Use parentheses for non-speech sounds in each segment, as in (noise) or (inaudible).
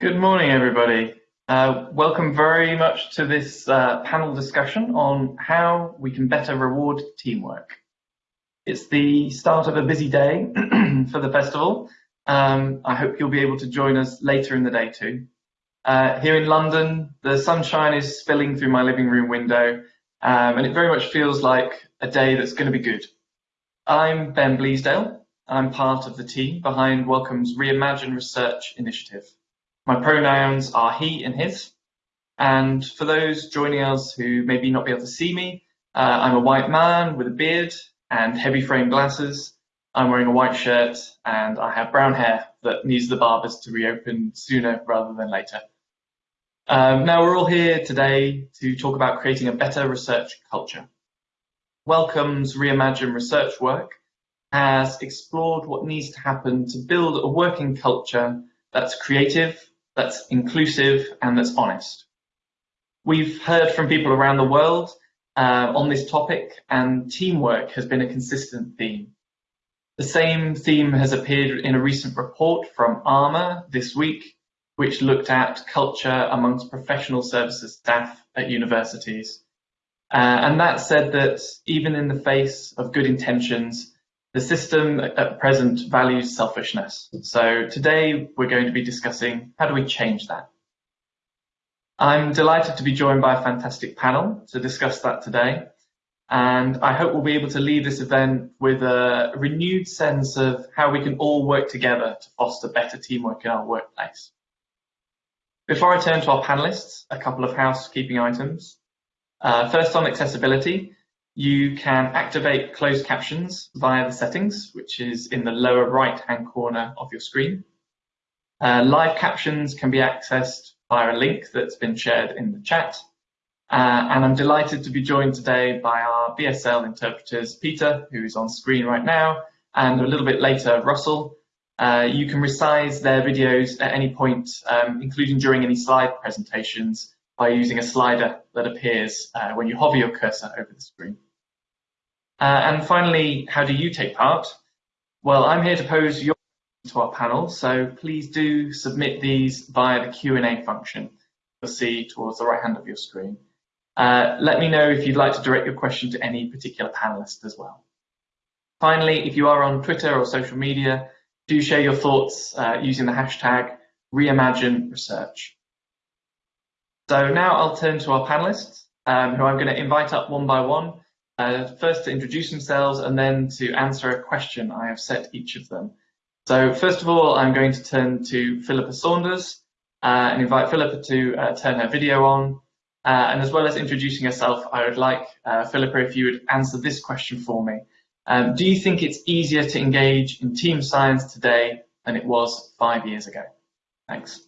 Good morning, everybody. Uh, welcome very much to this uh, panel discussion on how we can better reward teamwork. It's the start of a busy day (clears throat) for the festival. Um, I hope you'll be able to join us later in the day too. Uh, here in London, the sunshine is spilling through my living room window, um, and it very much feels like a day that's going to be good. I'm Ben Bleasdale. I'm part of the team behind Wellcome's Reimagine Research initiative. My pronouns are he and his. And for those joining us who maybe not be able to see me, uh, I'm a white man with a beard and heavy frame glasses. I'm wearing a white shirt and I have brown hair that needs the barbers to reopen sooner rather than later. Um, now we're all here today to talk about creating a better research culture. Wellcome's Reimagine research work has explored what needs to happen to build a working culture that's creative, that's inclusive and that's honest. We've heard from people around the world uh, on this topic and teamwork has been a consistent theme. The same theme has appeared in a recent report from ARMA this week, which looked at culture amongst professional services staff at universities. Uh, and that said that even in the face of good intentions, the system at present values selfishness. So today we're going to be discussing how do we change that. I'm delighted to be joined by a fantastic panel to discuss that today. And I hope we'll be able to leave this event with a renewed sense of how we can all work together to foster better teamwork in our workplace. Before I turn to our panelists, a couple of housekeeping items. Uh, first on accessibility, you can activate closed captions via the settings, which is in the lower right-hand corner of your screen. Uh, live captions can be accessed via a link that's been shared in the chat. Uh, and I'm delighted to be joined today by our BSL interpreters, Peter, who is on screen right now, and a little bit later, Russell. Uh, you can resize their videos at any point, um, including during any slide presentations, by using a slider that appears uh, when you hover your cursor over the screen. Uh, and finally, how do you take part? Well, I'm here to pose your to our panel, so please do submit these via the Q&A function you'll see towards the right hand of your screen. Uh, let me know if you'd like to direct your question to any particular panelist as well. Finally, if you are on Twitter or social media, do share your thoughts uh, using the hashtag ReimagineResearch. So now I'll turn to our panelists, um, who I'm going to invite up one by one uh, first to introduce themselves and then to answer a question I have set each of them. So first of all, I'm going to turn to Philippa Saunders uh, and invite Philippa to uh, turn her video on. Uh, and as well as introducing herself, I would like uh, Philippa if you would answer this question for me. Um, do you think it's easier to engage in team science today than it was five years ago? Thanks.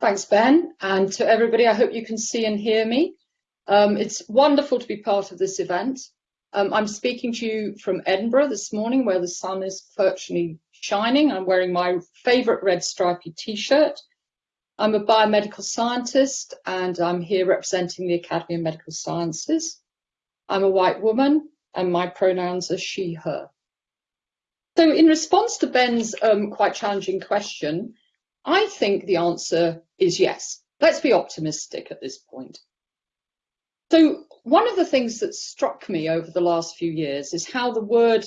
Thanks, Ben. And to everybody, I hope you can see and hear me. Um, it's wonderful to be part of this event. Um, I'm speaking to you from Edinburgh this morning where the sun is virtually shining. I'm wearing my favourite red stripy t-shirt. I'm a biomedical scientist and I'm here representing the Academy of Medical Sciences. I'm a white woman and my pronouns are she, her. So in response to Ben's um, quite challenging question, I think the answer is yes. Let's be optimistic at this point. So one of the things that struck me over the last few years is how the word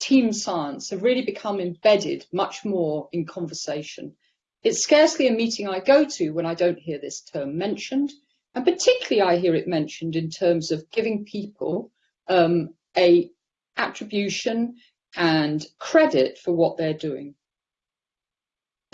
team science have really become embedded much more in conversation. It's scarcely a meeting I go to when I don't hear this term mentioned, and particularly I hear it mentioned in terms of giving people um, a attribution and credit for what they're doing.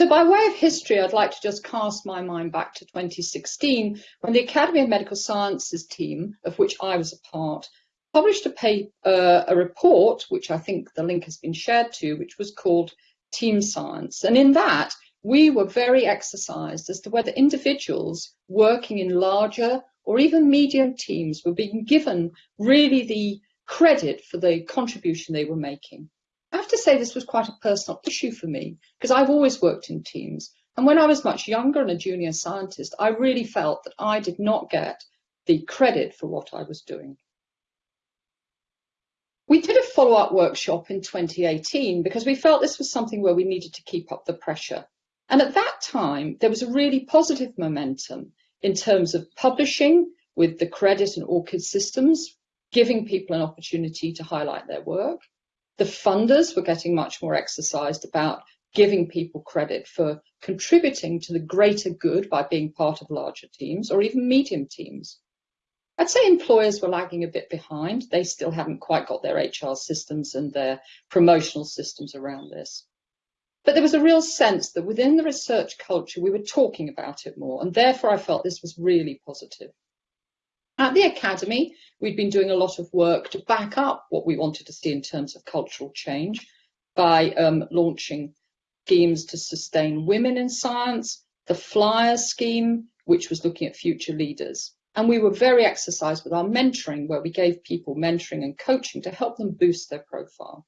So by way of history, I'd like to just cast my mind back to 2016 when the Academy of Medical Sciences team, of which I was a part, published a, paper, uh, a report, which I think the link has been shared to, which was called Team Science. And in that, we were very exercised as to whether individuals working in larger or even medium teams were being given really the credit for the contribution they were making. I have to say this was quite a personal issue for me because I've always worked in teams. And when I was much younger and a junior scientist, I really felt that I did not get the credit for what I was doing. We did a follow-up workshop in 2018 because we felt this was something where we needed to keep up the pressure. And at that time, there was a really positive momentum in terms of publishing with the CRediT and ORCID systems, giving people an opportunity to highlight their work. The funders were getting much more exercised about giving people credit for contributing to the greater good by being part of larger teams or even medium teams. I'd say employers were lagging a bit behind. They still haven't quite got their HR systems and their promotional systems around this. But there was a real sense that within the research culture, we were talking about it more, and therefore I felt this was really positive. At the Academy, we'd been doing a lot of work to back up what we wanted to see in terms of cultural change by um, launching schemes to sustain women in science, the FLIER scheme, which was looking at future leaders. And we were very exercised with our mentoring, where we gave people mentoring and coaching to help them boost their profile.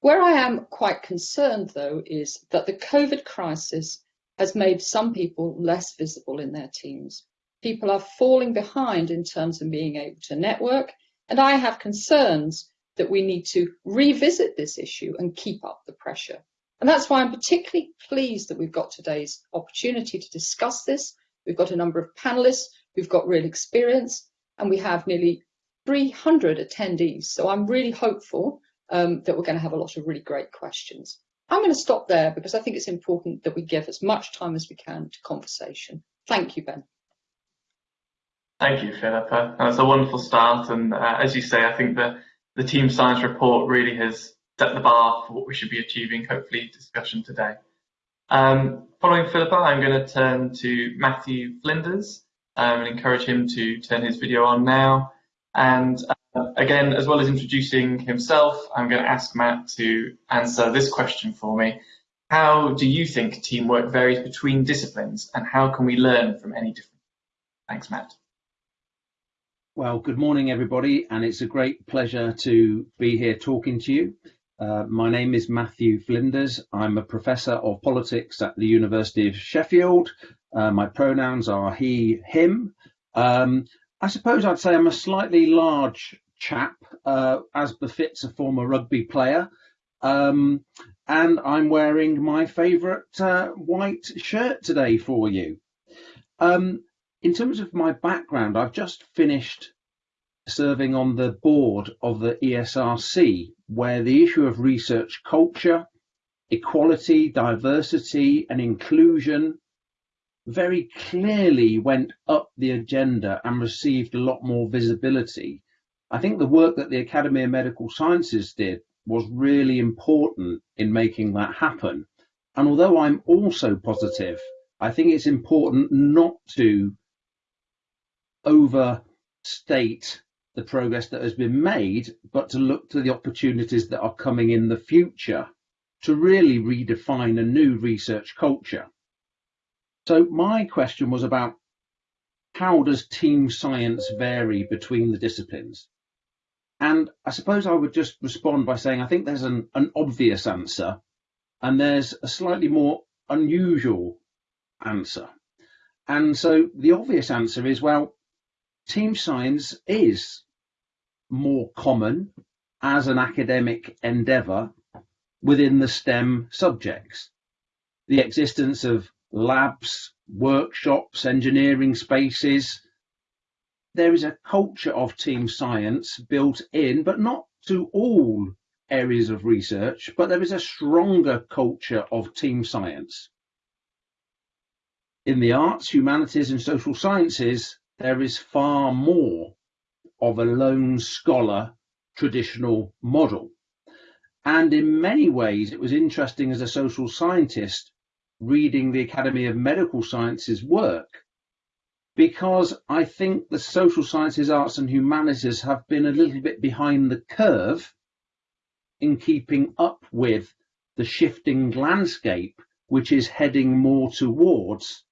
Where I am quite concerned, though, is that the COVID crisis has made some people less visible in their teams. People are falling behind in terms of being able to network, and I have concerns that we need to revisit this issue and keep up the pressure. And that's why I'm particularly pleased that we've got today's opportunity to discuss this We've got a number of panelists who've got real experience, and we have nearly 300 attendees. So I'm really hopeful um, that we're going to have a lot of really great questions. I'm going to stop there because I think it's important that we give as much time as we can to conversation. Thank you, Ben. Thank you, Philippa. That's a wonderful start. And uh, as you say, I think the, the team science report really has set the bar for what we should be achieving, hopefully, discussion today. Um, following Philippa, I'm going to turn to Matthew Flinders um, and encourage him to turn his video on now. And uh, again, as well as introducing himself, I'm going to ask Matt to answer this question for me. How do you think teamwork varies between disciplines and how can we learn from any difference? Thanks, Matt. Well, good morning, everybody, and it's a great pleasure to be here talking to you. Uh, my name is Matthew Flinders. I'm a professor of politics at the University of Sheffield. Uh, my pronouns are he, him. Um, I suppose I'd say I'm a slightly large chap, uh, as befits a former rugby player. Um, and I'm wearing my favourite uh, white shirt today for you. Um, in terms of my background, I've just finished serving on the board of the ESRC, where the issue of research culture, equality, diversity, and inclusion very clearly went up the agenda and received a lot more visibility. I think the work that the Academy of Medical Sciences did was really important in making that happen. And although I'm also positive, I think it's important not to overstate the progress that has been made, but to look to the opportunities that are coming in the future to really redefine a new research culture. So my question was about how does team science vary between the disciplines? And I suppose I would just respond by saying I think there's an, an obvious answer and there's a slightly more unusual answer. And so the obvious answer is, well, team science is more common as an academic endeavour within the STEM subjects. The existence of labs, workshops, engineering spaces. There is a culture of team science built in, but not to all areas of research, but there is a stronger culture of team science. In the arts, humanities and social sciences, there is far more of a lone scholar traditional model. And in many ways, it was interesting as a social scientist reading the Academy of Medical Sciences work, because I think the social sciences, arts and humanities have been a little bit behind the curve in keeping up with the shifting landscape, which is heading more towards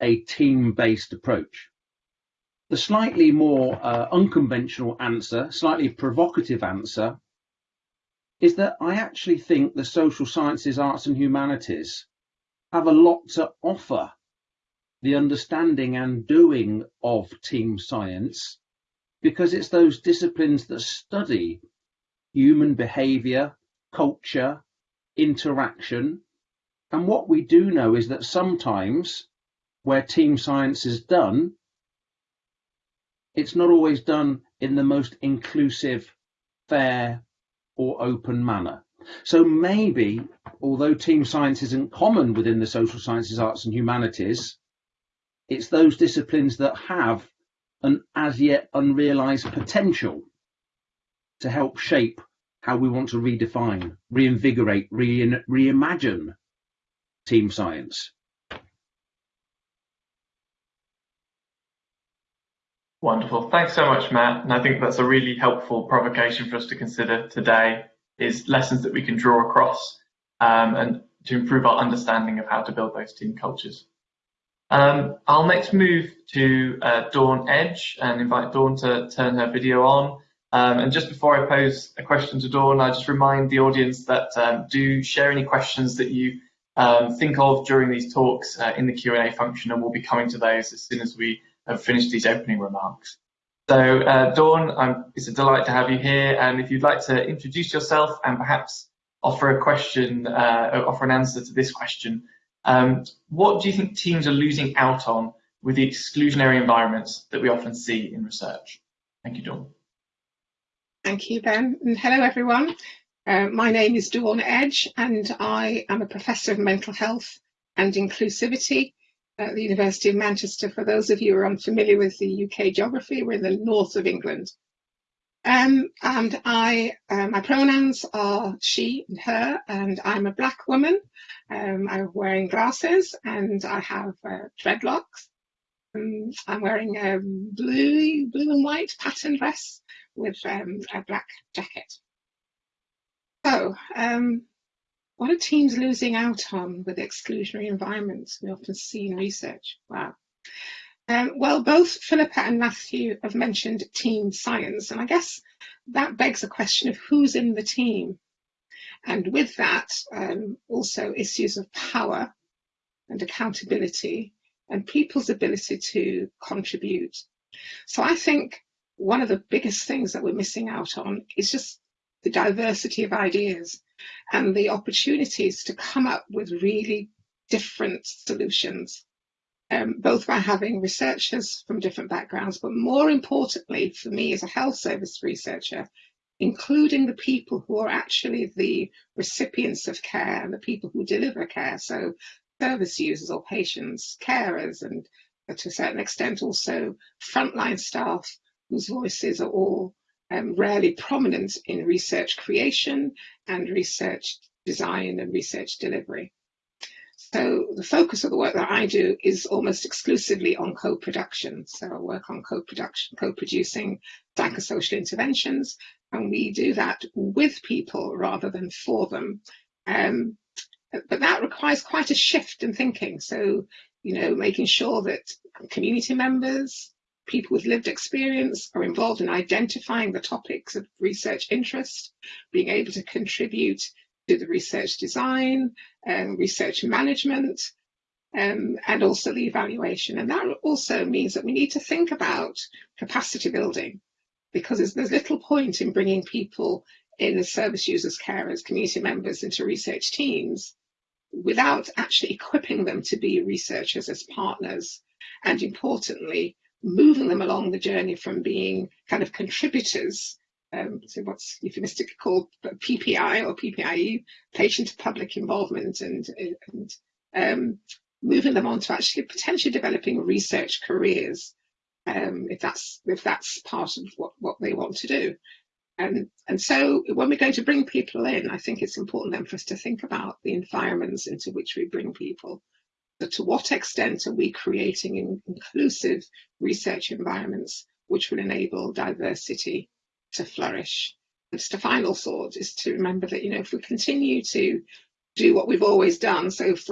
a team-based approach. The slightly more uh, unconventional answer, slightly provocative answer, is that I actually think the social sciences, arts and humanities have a lot to offer the understanding and doing of team science because it's those disciplines that study human behavior, culture, interaction, And what we do know is that sometimes where team science is done, it's not always done in the most inclusive, fair, or open manner. So maybe, although team science isn't common within the social sciences, arts, and humanities, it's those disciplines that have an as yet unrealized potential to help shape how we want to redefine, reinvigorate, re reimagine team science. Wonderful. Thanks so much, Matt. And I think that's a really helpful provocation for us to consider today is lessons that we can draw across um, and to improve our understanding of how to build those team cultures. Um, I'll next move to uh, Dawn Edge and invite Dawn to turn her video on. Um, and just before I pose a question to Dawn, I just remind the audience that um, do share any questions that you um, think of during these talks uh, in the Q&A function, and we'll be coming to those as soon as we have finished these opening remarks. So uh, Dawn, it's a delight to have you here. And if you'd like to introduce yourself and perhaps offer a question, uh, offer an answer to this question, um, what do you think teams are losing out on with the exclusionary environments that we often see in research? Thank you, Dawn. Thank you, Ben. And hello, everyone. Uh, my name is Dawn Edge, and I am a professor of mental health and inclusivity at the University of Manchester. For those of you who are unfamiliar with the UK geography, we're in the north of England. Um, and I, uh, my pronouns are she and her, and I'm a black woman. Um, I'm wearing glasses and I have uh, dreadlocks. Um, I'm wearing a blue, blue and white pattern dress with um, a black jacket. So, um, what are teams losing out on with exclusionary environments we often see in research? Wow. Um, well, both Philippa and Matthew have mentioned team science, and I guess that begs a question of who's in the team. And with that, um, also issues of power and accountability and people's ability to contribute. So I think one of the biggest things that we're missing out on is just the diversity of ideas and the opportunities to come up with really different solutions, um, both by having researchers from different backgrounds, but more importantly for me as a health service researcher, including the people who are actually the recipients of care and the people who deliver care. So service users or patients, carers, and to a certain extent also frontline staff whose voices are all um, rarely prominent in research creation and research design and research delivery. So the focus of the work that I do is almost exclusively on co-production. So I work on co-production, co-producing psychosocial interventions, and we do that with people rather than for them. Um, but that requires quite a shift in thinking. So, you know, making sure that community members, people with lived experience are involved in identifying the topics of research interest, being able to contribute to the research design, um, research management, um, and also the evaluation. And that also means that we need to think about capacity building because there's, there's little point in bringing people in as service users, carers, community members into research teams without actually equipping them to be researchers as partners. And importantly, moving them along the journey from being kind of contributors, um, so what's euphemistically called PPI or PPIE, patient to public involvement, and, and um, moving them on to actually potentially developing research careers, um, if that's if that's part of what, what they want to do. And, and so when we're going to bring people in, I think it's important then for us to think about the environments into which we bring people but to what extent are we creating inclusive research environments which will enable diversity to flourish? Just a final thought is to remember that, you know, if we continue to do what we've always done, so if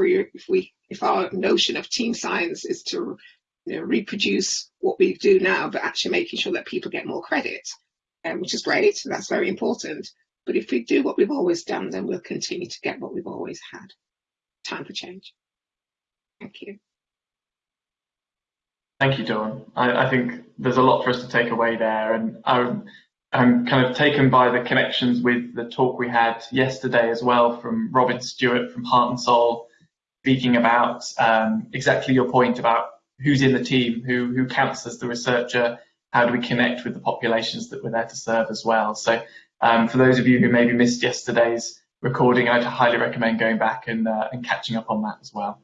we, if our notion of team science is to you know, reproduce what we do now, but actually making sure that people get more credit, um, which is great, that's very important. But if we do what we've always done, then we'll continue to get what we've always had. Time for change. Thank you. Thank you, Dawn. I, I, think there's a lot for us to take away there, and I'm, I'm kind of taken by the connections with the talk we had yesterday as well from Robin Stewart from Heart and Soul, speaking about um, exactly your point about who's in the team, who, who counts as the researcher, how do we connect with the populations that we're there to serve as well. So um, for those of you who maybe missed yesterday's recording, I'd highly recommend going back and, uh, and catching up on that as well.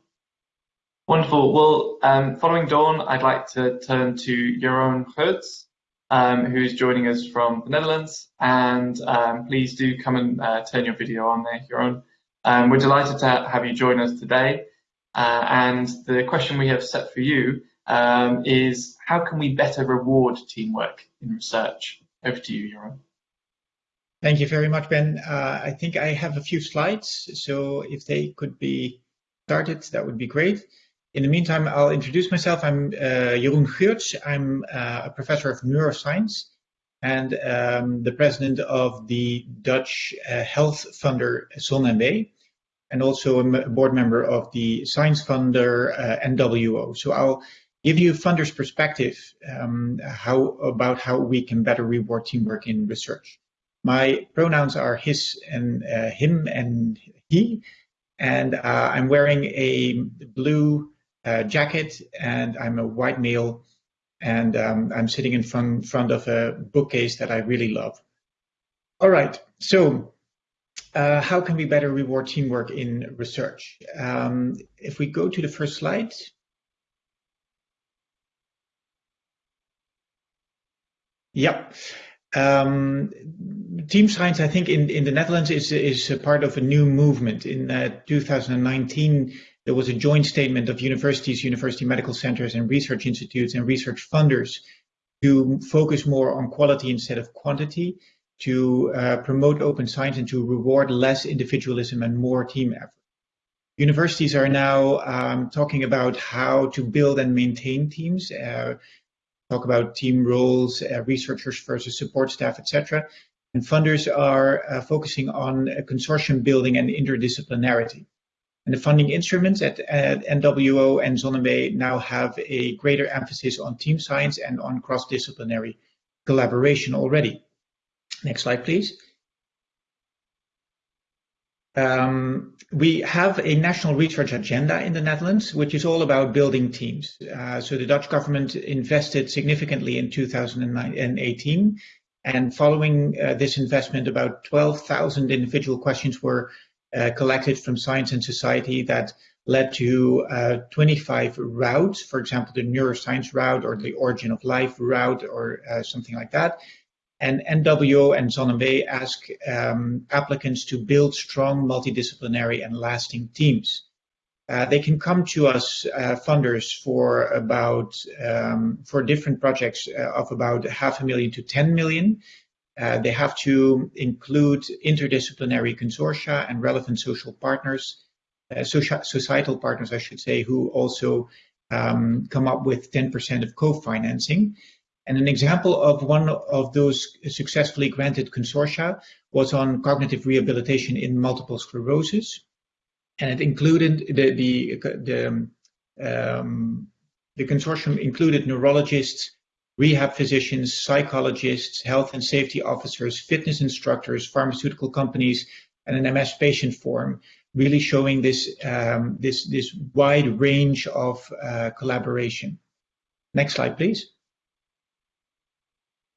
Wonderful. Well, um, following Dawn, I'd like to turn to Jeroen Geurts, um, who's joining us from the Netherlands. And um, please do come and uh, turn your video on there, Jeroen. Um, we're delighted to have you join us today. Uh, and the question we have set for you um, is how can we better reward teamwork in research? Over to you, Jeroen. Thank you very much, Ben. Uh, I think I have a few slides, so if they could be started, that would be great. In the meantime, I'll introduce myself. I'm uh, Jeroen Geurts. I'm uh, a professor of neuroscience and um, the president of the Dutch uh, health funder ZonMW, and also a board member of the science funder uh, NWO. So I'll give you a funder's perspective um, how about how we can better reward teamwork in research. My pronouns are his and uh, him and he, and uh, I'm wearing a blue uh, jacket and I'm a white male and um, I'm sitting in front, front of a bookcase that I really love. All right, so uh, how can we better reward teamwork in research? Um, if we go to the first slide. Yeah. Um, team science, I think, in, in the Netherlands is, is a part of a new movement. In uh, 2019, there was a joint statement of universities, university medical centers, and research institutes and research funders to focus more on quality instead of quantity, to uh, promote open science and to reward less individualism and more team effort. Universities are now um, talking about how to build and maintain teams, uh, talk about team roles, uh, researchers versus support staff, etc. And funders are uh, focusing on consortium building and interdisciplinarity. And the funding instruments at, at NWO and ZonMW now have a greater emphasis on team science and on cross-disciplinary collaboration already. Next slide, please. Um, we have a national research agenda in the Netherlands, which is all about building teams. Uh, so the Dutch government invested significantly in 2018. And following uh, this investment, about 12,000 individual questions were collected from science and society that led to uh, 25 routes, for example, the neuroscience route or the origin of life route or uh, something like that. And NWO and ZonMW ask um, applicants to build strong multidisciplinary and lasting teams. Uh, they can come to us uh, funders for about um, for different projects uh, of about half a million to 10 million uh, they have to include interdisciplinary consortia and relevant social partners, uh, social, societal partners, I should say, who also um, come up with 10% of co-financing. And an example of one of those successfully granted consortia was on cognitive rehabilitation in multiple sclerosis. And it included the, the, the, um, the consortium included neurologists, rehab physicians, psychologists, health and safety officers, fitness instructors, pharmaceutical companies, and an MS patient forum, really showing this, um, this, this wide range of uh, collaboration. Next slide, please.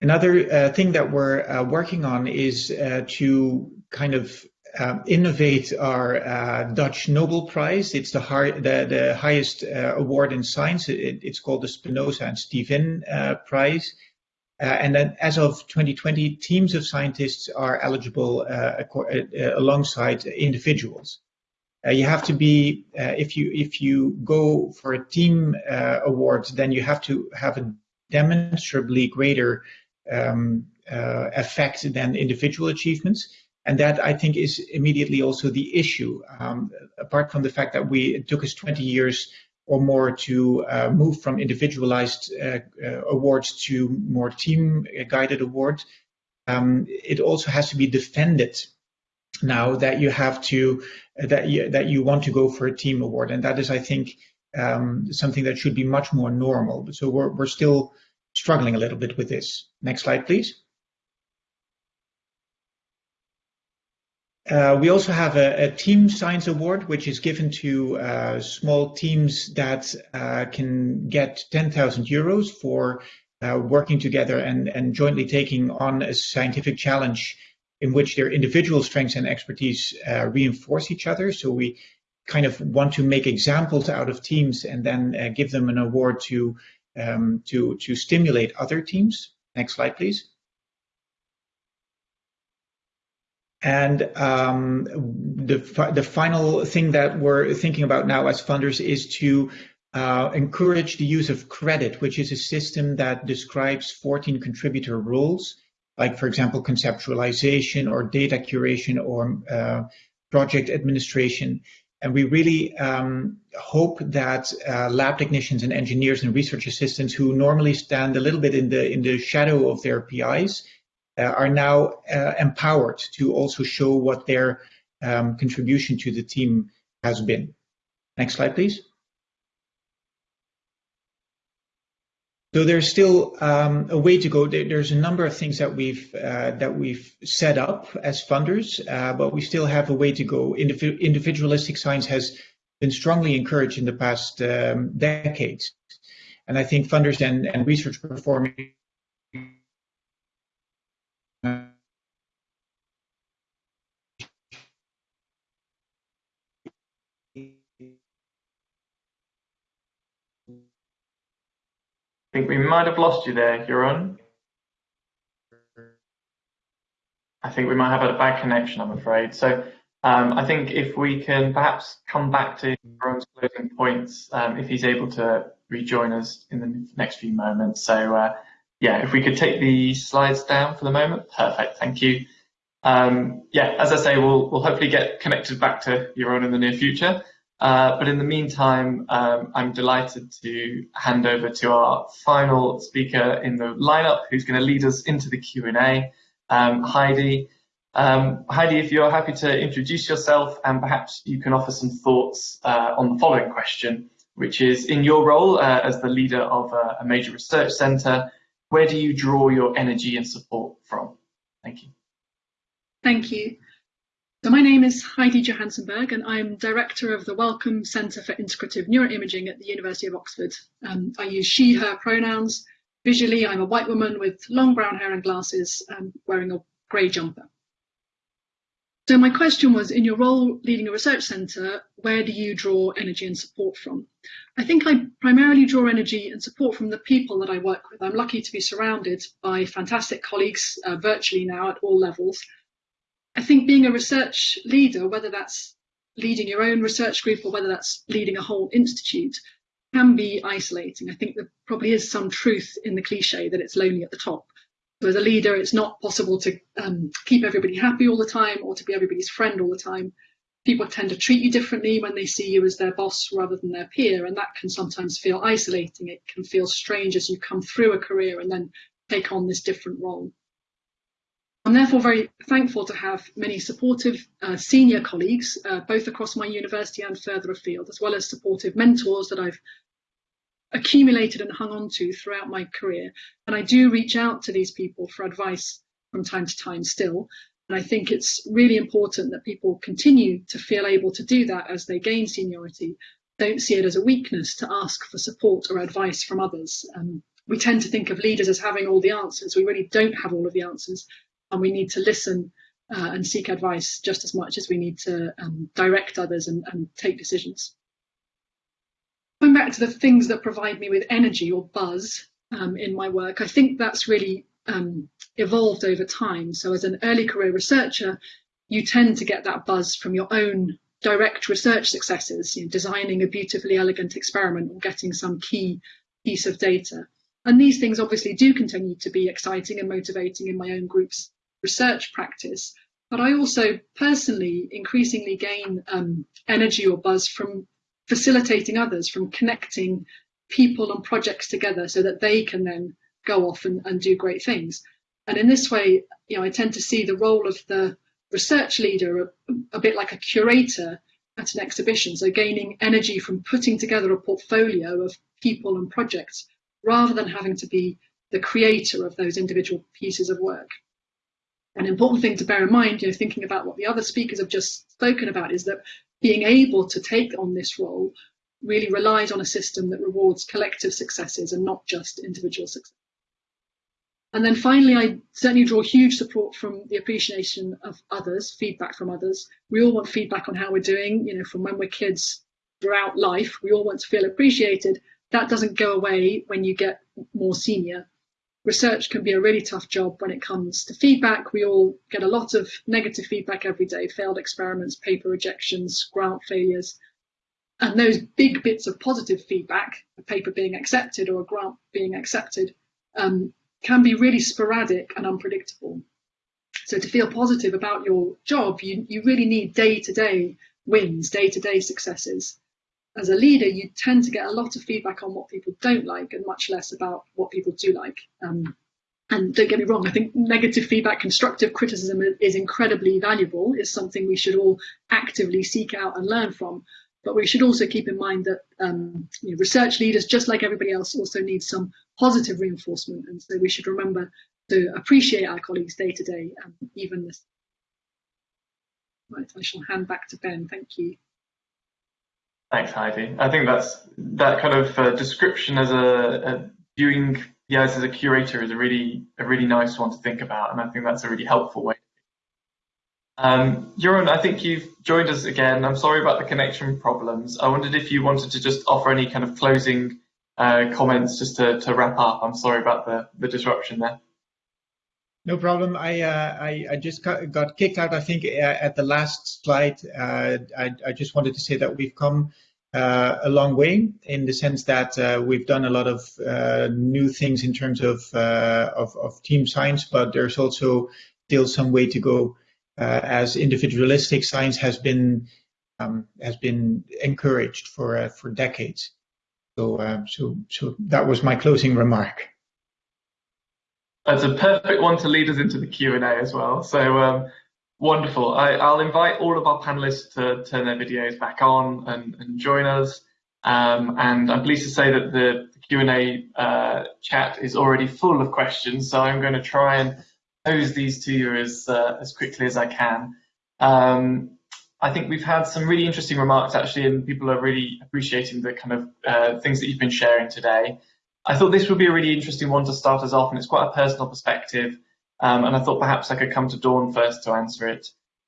Another uh, thing that we're uh, working on is uh, to kind of um, innovate our uh, Dutch Nobel Prize. It's the, the, the highest uh, award in science. It, it's called the Spinoza and Stevin uh, Prize. Uh, and then as of 2020, teams of scientists are eligible uh, uh, alongside individuals. you have to be, if you if you go for a team award, then you have to have a demonstrably greater um, effect than individual achievements. And that I think is immediately also the issue. Um, apart from the fact that we it took us 20 years or more to uh, move from individualized uh, uh, awards to more team-guided awards, um, it also has to be defended now that you have to that you, that you want to go for a team award, and that is, I think, um, something that should be much more normal. But so we're we're still struggling a little bit with this. Next slide, please. Uh, we also have a, a, Team Science Award, which is given to uh, small teams that uh, can get 10,000 euros for uh, working together and, and jointly taking on a scientific challenge in which their individual strengths and expertise uh, reinforce each other. So we kind of want to make examples out of teams and then uh, give them an award to, um, to, to stimulate other teams. Next slide, please. And um, the, the final thing that we're thinking about now as funders is to uh, encourage the use of CRediT, which is a system that describes 14 contributor rules, like, for example, conceptualization or data curation or uh, project administration. And we really um, hope that uh, lab technicians and engineers and research assistants who normally stand a little bit in the in the shadow of their PIs are now uh, empowered to also show what their um, contribution to the team has been. Next slide, please. So there's still um, a way to go. There's a number of things that we've uh, that we've set up as funders, uh, but we still have a way to go. Indiv individualistic science has been strongly encouraged in the past um, decades, and I think funders and, and research performing think we might have lost you there, Jeroen. I think we might have had a bad connection, I'm afraid. So um, I think if we can perhaps come back to Jeroen's closing points, um, if he's able to rejoin us in the next few moments. So uh, yeah, if we could take the slides down for the moment. Perfect, thank you. Um, yeah, as I say, we'll, we'll hopefully get connected back to Jeroen in the near future. Uh, but in the meantime, um, I'm delighted to hand over to our final speaker in the lineup, who's going to lead us into the Q&A, um, Heidi. Um, Heidi, if you're happy to introduce yourself and perhaps you can offer some thoughts uh, on the following question, which is in your role uh, as the leader of a, a major research centre, where do you draw your energy and support from? Thank you. Thank you. So my name is Heidi Johansen-Berg and I'm Director of the Wellcome Centre for Integrative Neuroimaging at the University of Oxford. Um, I use she, her pronouns. Visually, I'm a white woman with long brown hair and glasses um, wearing a grey jumper. So my question was, in your role leading a research centre, where do you draw energy and support from? I think I primarily draw energy and support from the people that I work with. I'm lucky to be surrounded by fantastic colleagues uh, virtually now at all levels I think being a research leader, whether that's leading your own research group or whether that's leading a whole institute, can be isolating. I think there probably is some truth in the cliche that it's lonely at the top. So as a leader, it's not possible to um, keep everybody happy all the time or to be everybody's friend all the time. People tend to treat you differently when they see you as their boss rather than their peer, and that can sometimes feel isolating. It can feel strange as you come through a career and then take on this different role. I'm therefore very thankful to have many supportive uh, senior colleagues, uh, both across my university and further afield, as well as supportive mentors that I've accumulated and hung on to throughout my career. And I do reach out to these people for advice from time to time still. And I think it's really important that people continue to feel able to do that as they gain seniority. Don't see it as a weakness to ask for support or advice from others. Um, we tend to think of leaders as having all the answers. We really don't have all of the answers and we need to listen uh, and seek advice just as much as we need to um, direct others and, and take decisions. Going back to the things that provide me with energy or buzz um, in my work, I think that's really um, evolved over time. So as an early career researcher, you tend to get that buzz from your own direct research successes, you know, designing a beautifully elegant experiment or getting some key piece of data. And these things obviously do continue to be exciting and motivating in my own groups research practice, but I also personally increasingly gain um, energy or buzz from facilitating others, from connecting people and projects together so that they can then go off and, and do great things. And in this way, you know, I tend to see the role of the research leader a, a bit like a curator at an exhibition, so gaining energy from putting together a portfolio of people and projects rather than having to be the creator of those individual pieces of work. An important thing to bear in mind, you know, thinking about what the other speakers have just spoken about, is that being able to take on this role really relies on a system that rewards collective successes and not just individual success. And then finally, I certainly draw huge support from the appreciation of others, feedback from others. We all want feedback on how we're doing, you know, from when we're kids throughout life. We all want to feel appreciated. That doesn't go away when you get more senior. Research can be a really tough job when it comes to feedback. We all get a lot of negative feedback every day, failed experiments, paper rejections, grant failures. And those big bits of positive feedback, a paper being accepted or a grant being accepted, um, can be really sporadic and unpredictable. So to feel positive about your job, you, you really need day-to-day wins, day-to-day successes. As a leader, you tend to get a lot of feedback on what people don't like and much less about what people do like. Um, and don't get me wrong, I think negative feedback, constructive criticism is incredibly valuable, is something we should all actively seek out and learn from. But we should also keep in mind that um, you know, research leaders, just like everybody else, also need some positive reinforcement. And so we should remember to appreciate our colleagues day to day, and even this. Right, I shall hand back to Ben. Thank you. Thanks, Heidi. I think that's that kind of uh, description as a, a viewing as a curator is a really a really nice one to think about, and I think that's a really helpful way um, Jeroen, I think you've joined us again. I'm sorry about the connection problems. I wondered if you wanted to just offer any kind of closing uh, comments just to, to wrap up. I'm sorry about the, the disruption there. No problem. I, uh, I, I just got, kicked out. I think uh, at the last slide. Uh, I, I, just wanted to say that we've come uh, a long way in the sense that uh, we've done a lot of uh, new things in terms of, of, of team science, but there's also still some way to go as individualistic science has been um, has been encouraged for for decades. So so so that was my closing remark. That's a perfect one to lead us into the Q and A as well. So um, wonderful. I, will invite all of our panelists to turn their videos back on and, and join us. Um, and I'm pleased to say that the, the Q&A uh, chat is already full of questions. So I'm going to try and pose these to you as uh, as quickly as I can. Um, I think we've had some really interesting remarks actually, and people are really appreciating the kind of uh, things that you've been sharing today. I thought this would be a really interesting one to start us off, and it's quite a personal perspective. Um, and I thought perhaps I could come to Dawn first to answer it.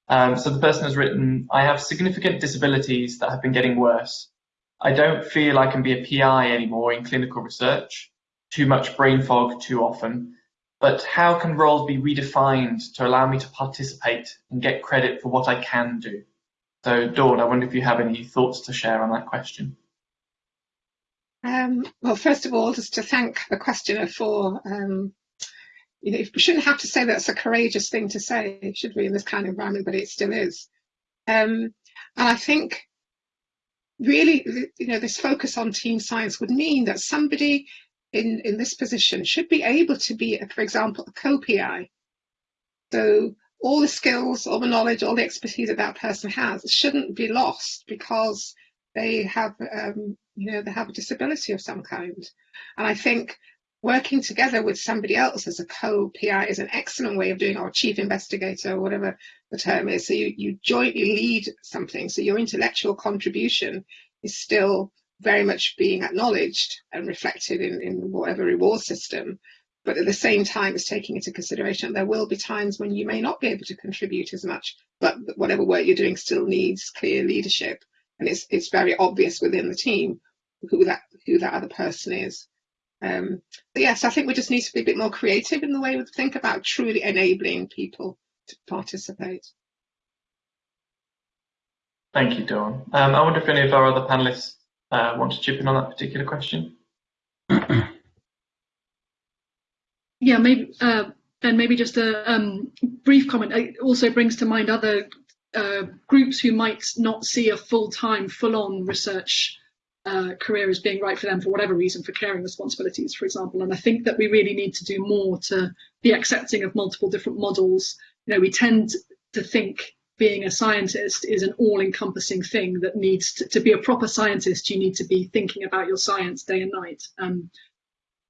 Um, so the person has written, I have significant disabilities that have been getting worse. I don't feel I can be a PI anymore in clinical research. Too much brain fog too often but how can roles be redefined to allow me to participate and get credit for what I can do? So Dawn, I wonder if you have any thoughts to share on that question. Um, well, first of all, just to thank the questioner for, um, you know, we shouldn't have to say that's a courageous thing to say, should we, in this kind of environment, but it still is. Um, and I think really, you know, this focus on team science would mean that somebody in, in this position should be able to be, for example, a co-PI. So all the skills, all the knowledge, all the expertise that that person has shouldn't be lost because they have, um, you know, they have a disability of some kind. And I think working together with somebody else as a co-PI is an excellent way of doing, or chief investigator, or whatever the term is. So you, you jointly lead something. So your intellectual contribution is still very much being acknowledged and reflected in, in whatever reward system. But at the same time, it's taking into consideration there will be times when you may not be able to contribute as much, but whatever work you're doing still needs clear leadership. And it's it's very obvious within the team who that who that other person is. Um, but yes, I think we just need to be a bit more creative in the way we think about truly enabling people to participate. Thank you, Dawn. Um, I wonder if any of our other panelists uh, want to chip in on that particular question? (clears throat) yeah, maybe uh, then maybe just a um, brief comment. It also brings to mind other uh, groups who might not see a full-time, full-on research uh, career as being right for them for whatever reason, for caring responsibilities, for example. And I think that we really need to do more to be accepting of multiple different models. You know, we tend to think being a scientist is an all-encompassing thing that needs to, to, be a proper scientist you need to be thinking about your science day and night um,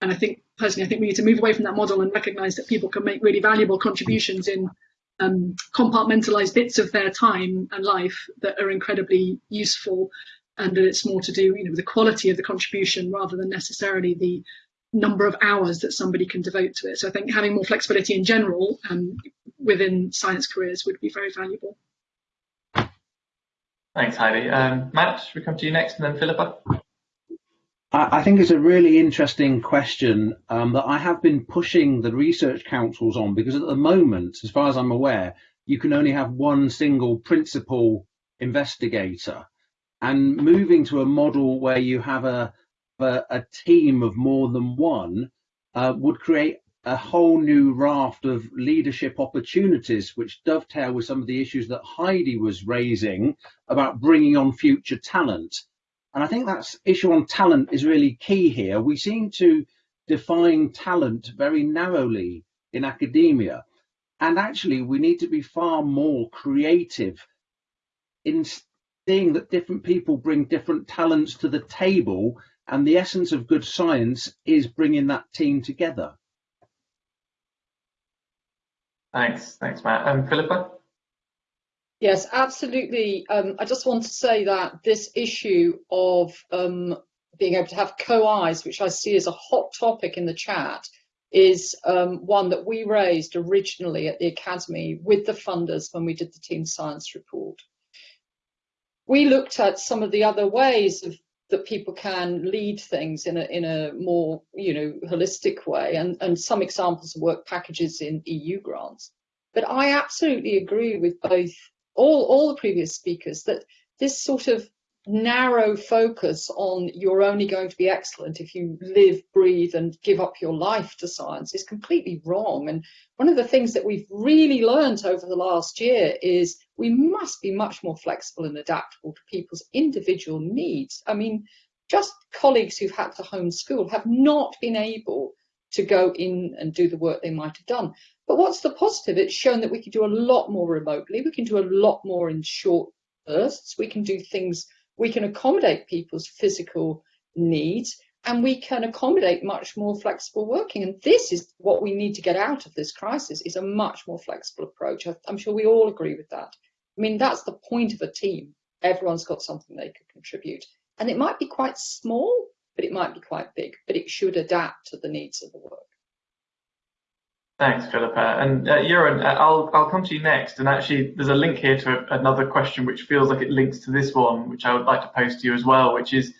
and i think personally i think we need to move away from that model and recognize that people can make really valuable contributions in um, compartmentalize bits of their time and life that are incredibly useful and that it's more to do you know with the quality of the contribution rather than necessarily the number of hours that somebody can devote to it. So i think having more flexibility in general um, within science careers would be very valuable. Thanks heidi. Um, matt we come to you next and then philippa I think it's a really interesting question um, that I have been pushing the research councils on because at the moment, as far as I'm aware, you can only have one single principal investigator. And moving to a model where you have a, a, a team of more than one uh, would create a whole new raft of leadership opportunities, which dovetail with some of the issues that Heidi was raising about bringing on future talent. And I think that issue on talent is really key here. We seem to define talent very narrowly in academia. And actually, we need to be far more creative in seeing that different people bring different talents to the table. And the essence of good science is bringing that team together. Thanks. Thanks, Matt. And Philippa? Yes, absolutely. Um, I just want to say that this issue of um, being able to have co-Is, which I see as a hot topic in the chat, is um, one that we raised originally at the Academy with the funders when we did the team science report. We looked at some of the other ways of that people can lead things in a in a more you know holistic way and and some examples of work packages in EU grants. But I absolutely agree with both all, all the previous speakers that this sort of narrow focus on you're only going to be excellent if you live, breathe, and give up your life to science is completely wrong. And one of the things that we've really learned over the last year is we must be much more flexible and adaptable to people's individual needs. I mean, just colleagues who've had to homeschool have not been able to go in and do the work they might have done. But what's the positive? It's shown that we can do a lot more remotely. We can do a lot more in short bursts. We can do things, we can accommodate people's physical needs and we can accommodate much more flexible working. And this is what we need to get out of this crisis is a much more flexible approach. I'm sure we all agree with that. I mean, that's the point of a team. Everyone's got something they could contribute. And it might be quite small, but it might be quite big, but it should adapt to the needs of the work. Thanks, Philippa. And uh, Jeroen, uh, I'll, I'll come to you next. And actually, there's a link here to another question which feels like it links to this one, which I would like to pose to you as well, which is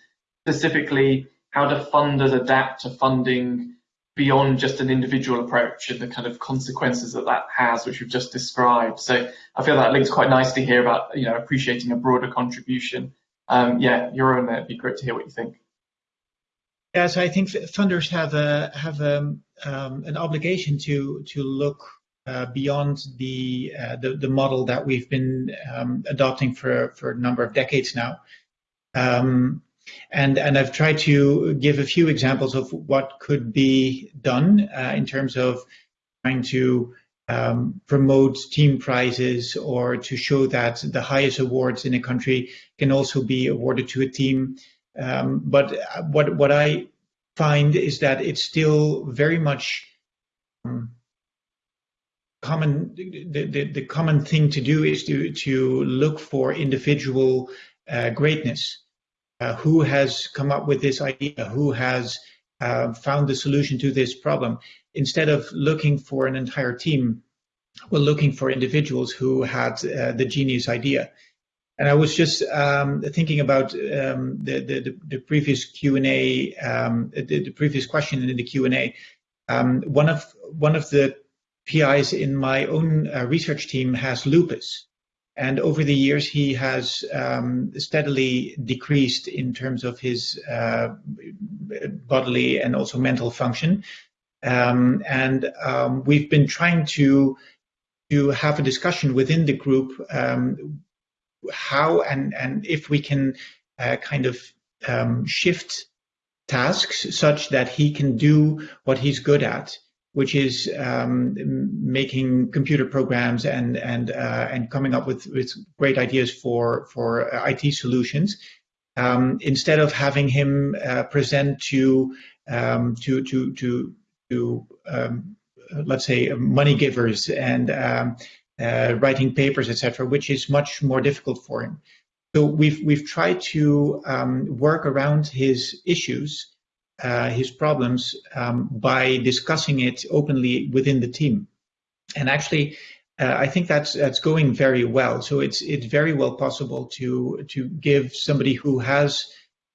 specifically how do funders adapt to funding beyond just an individual approach and the kind of consequences that that has, which we've just described. So I feel that links quite nicely here about you know appreciating a broader contribution. Um, yeah, Jeroen, it'd be great to hear what you think. Yeah, so I think funders have a have a, um, an obligation to to look uh, beyond the, uh, the, the model that we've been um, adopting for for a number of decades now. Um, and and I've tried to give a few examples of what could be done uh, in terms of trying to um, promote team prizes or to show that the highest awards in a country can also be awarded to a team. Um, but what what I find is that it's still very much um, common. The, the, the common thing to do is to to look for individual uh, greatness. Uh, who has come up with this idea? Who has uh, found the solution to this problem? Instead of looking for an entire team, we're looking for individuals who had uh, the genius idea. And I was just um, thinking about um, the, the, the previous Q and A, um, the, the, previous question in the Q and A. Um, one of one of the PIs in my own uh, research team has lupus, and over the years he has um, steadily decreased in terms of his uh, bodily and also mental function. Um, and we've been trying to to have a discussion within the group um, how and, and if we can uh, kind of um, shift tasks such that he can do what he's good at, which is um, making computer programs and and uh, and coming up with, with great ideas for for IT solutions. Um, instead of having him uh, present to um, to to to to um, let's say money givers and um, uh, writing papers, etc., which is much more difficult for him. So we've we've tried to um, work around his issues, uh, his problems, um, by discussing it openly within the team. And actually, uh, I think that's that's going very well. So it's it's very well possible to to give somebody who has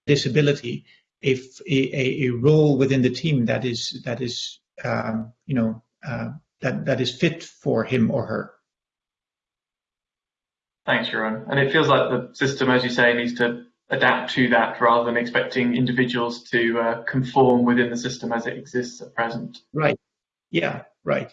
disability a, a, a role within the team that is that is um, you know uh, that that is fit for him or her. Thanks, Jeroen. And it feels like the system, as you say, needs to adapt to that rather than expecting individuals to uh, conform within the system as it exists at present. Right. Yeah. Right.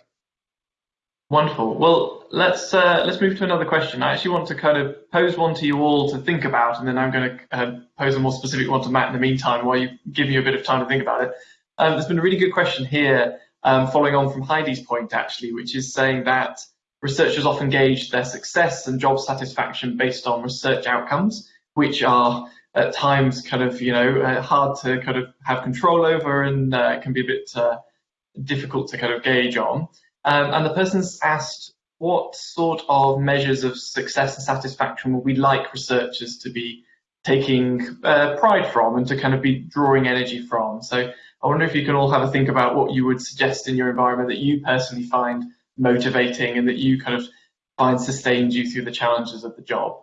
Wonderful. Well, let's uh, let's move to another question. I actually want to kind of pose one to you all to think about, and then I'm going to uh, pose a more specific one to Matt in the meantime, while you give you a bit of time to think about it. Um, there's been a really good question here, um, following on from Heidi's point, actually, which is saying that researchers often gauge their success and job satisfaction based on research outcomes, which are at times kind of you know uh, hard to kind of have control over and uh, can be a bit uh, difficult to kind of gauge on. Um, and the person's asked what sort of measures of success and satisfaction would we like researchers to be taking uh, pride from and to kind of be drawing energy from. So I wonder if you can all have a think about what you would suggest in your environment that you personally find motivating and that you kind of find sustains you through the challenges of the job.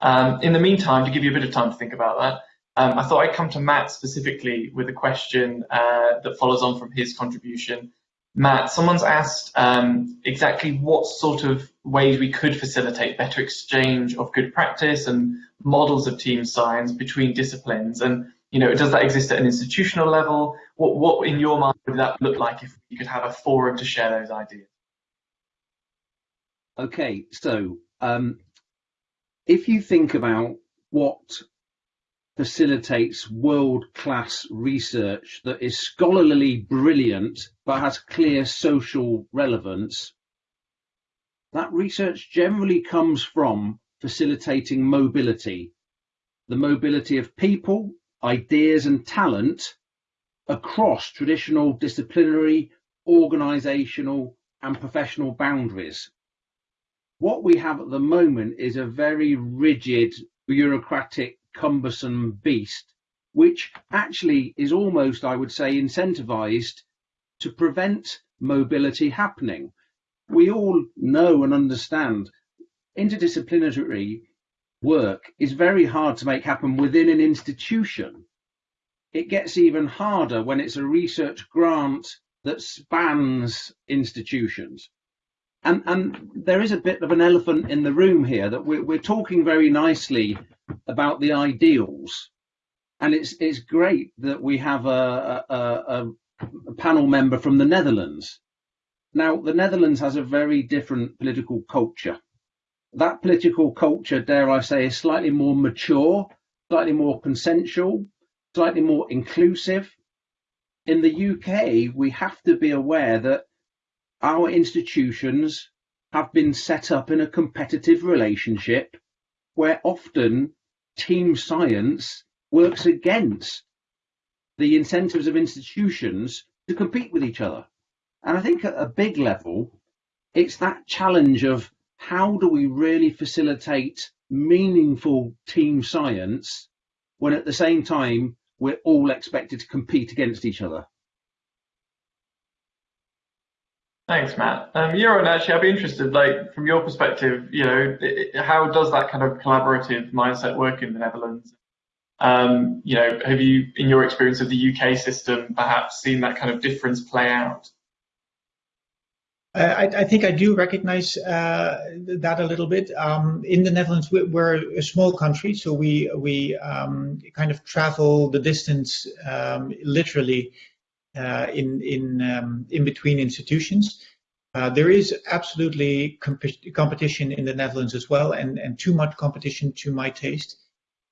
Um, in the meantime, to give you a bit of time to think about that, um, I thought I'd come to Matt specifically with a question uh, that follows on from his contribution Matt, someone's asked um, exactly what sort of ways we could facilitate better exchange of good practice and models of team science between disciplines. And, you know, does that exist at an institutional level? What, what in your mind would that look like if you could have a forum to share those ideas? Okay, so um, if you think about what facilitates world-class research that is scholarly brilliant but has clear social relevance, that research generally comes from facilitating mobility, the mobility of people, ideas and talent across traditional disciplinary, organisational and professional boundaries. What we have at the moment is a very rigid bureaucratic cumbersome beast, which actually is almost, I would say, incentivized to prevent mobility happening. We all know and understand interdisciplinary work is very hard to make happen within an institution. It gets even harder when it's a research grant that spans institutions. And, and there is a bit of an elephant in the room here that we're, we're talking very nicely about the ideals. And it's it's great that we have a, a, a panel member from the Netherlands. Now, the Netherlands has a very different political culture. That political culture, dare I say, is slightly more mature, slightly more consensual, slightly more inclusive. In the UK, we have to be aware that our institutions have been set up in a competitive relationship where often team science works against the incentives of institutions to compete with each other. And I think at a big level, it's that challenge of how do we really facilitate meaningful team science when at the same time we're all expected to compete against each other. Thanks, Matt. Um, Jeroen, actually, I'd be interested, like, from your perspective, you know, it, how does that kind of collaborative mindset work in the Netherlands? Um, you know, have you, in your experience of the UK system, perhaps seen that kind of difference play out? I, I, think I do recognize uh, that a little bit. Um, in the Netherlands, we're a small country, so we we um, kind of travel the distance um, literally in in um, in between institutions. Uh, there is absolutely comp competition in the Netherlands as well, and and too much competition to my taste.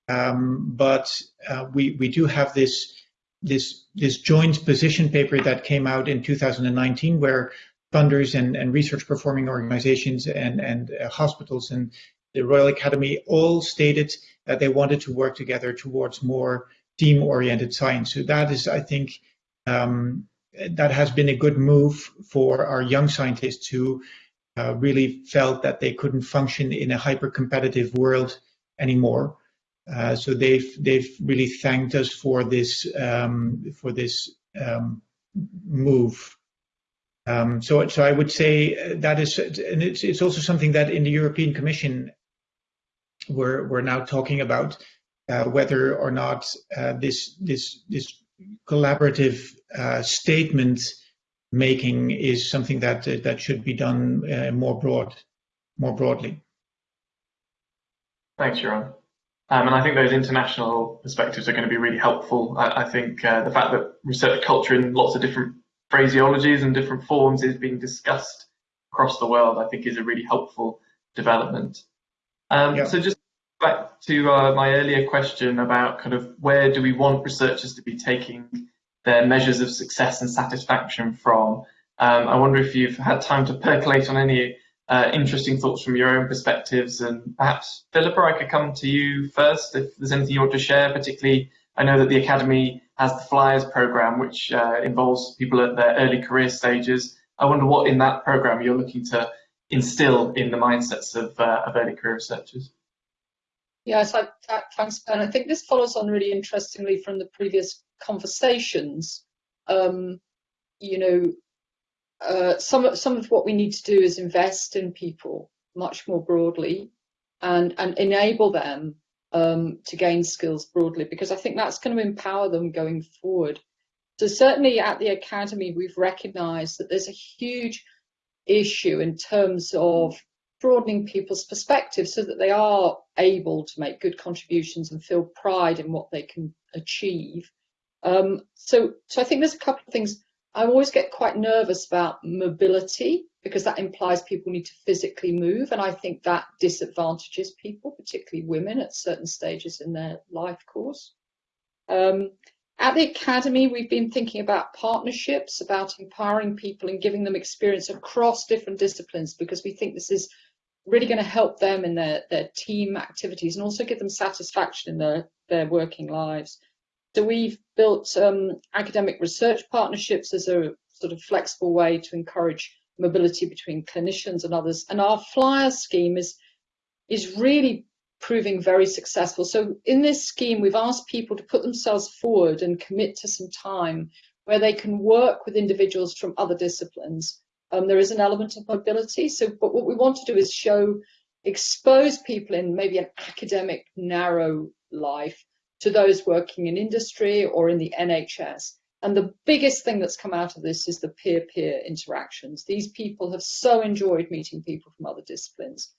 Um, but uh, we we do have this this this joint position paper that came out in 2019, where funders and, and research performing organizations and and uh, hospitals and the Royal Academy all stated that they wanted to work together towards more team-oriented science. So that is, I think, um, that has been a good move for our young scientists who uh, really felt that they couldn't function in a hyper competitive world anymore. Uh, so they've they've really thanked us for this um, for this um, move. Um, so so I would say that is and it's it's also something that in the European Commission we're we're now talking about uh, whether or not uh, this this this collaborative uh, statement making is something that uh, that should be done uh, more broad, more broadly. Thanks, Jeroen. Um, and I think those international perspectives are going to be really helpful. I, I think uh, the fact that research culture in lots of different phraseologies and different forms is being discussed across the world, I think is a really helpful development. Um, yeah. So just back to uh, my earlier question about kind of where do we want researchers to be taking their measures of success and satisfaction from. Um, I wonder if you've had time to percolate on any uh, interesting thoughts from your own perspectives, and perhaps Philippa, I could come to you first if there's anything you want to share. Particularly, I know that the Academy has the FLIERs program, which uh, involves people at their early career stages. I wonder what in that program you're looking to instill in the mindsets of, uh, of early career researchers. Yes, thanks, Ben. I think this follows on really interestingly from the previous conversations. Um, you know, uh, some some of what we need to do is invest in people much more broadly, and and enable them um, to gain skills broadly because I think that's going to empower them going forward. So certainly at the academy, we've recognised that there's a huge issue in terms of broadening people's perspective so that they are able to make good contributions and feel pride in what they can achieve. Um, so, so I think there's a couple of things. I always get quite nervous about mobility because that implies people need to physically move, and I think that disadvantages people, particularly women, at certain stages in their life course. Um, at the Academy, we've been thinking about partnerships, about empowering people and giving them experience across different disciplines because we think this is really going to help them in their, their team activities and also give them satisfaction in their, their working lives. So we've built um, academic research partnerships as a sort of flexible way to encourage mobility between clinicians and others. And our FLIER scheme is, is really proving very successful. So in this scheme, we've asked people to put themselves forward and commit to some time where they can work with individuals from other disciplines um, there is an element of mobility. So, but what we want to do is show, expose people in maybe an academic, narrow life to those working in industry or in the NHS. And the biggest thing that's come out of this is the peer-peer interactions. These people have so enjoyed meeting people from other disciplines.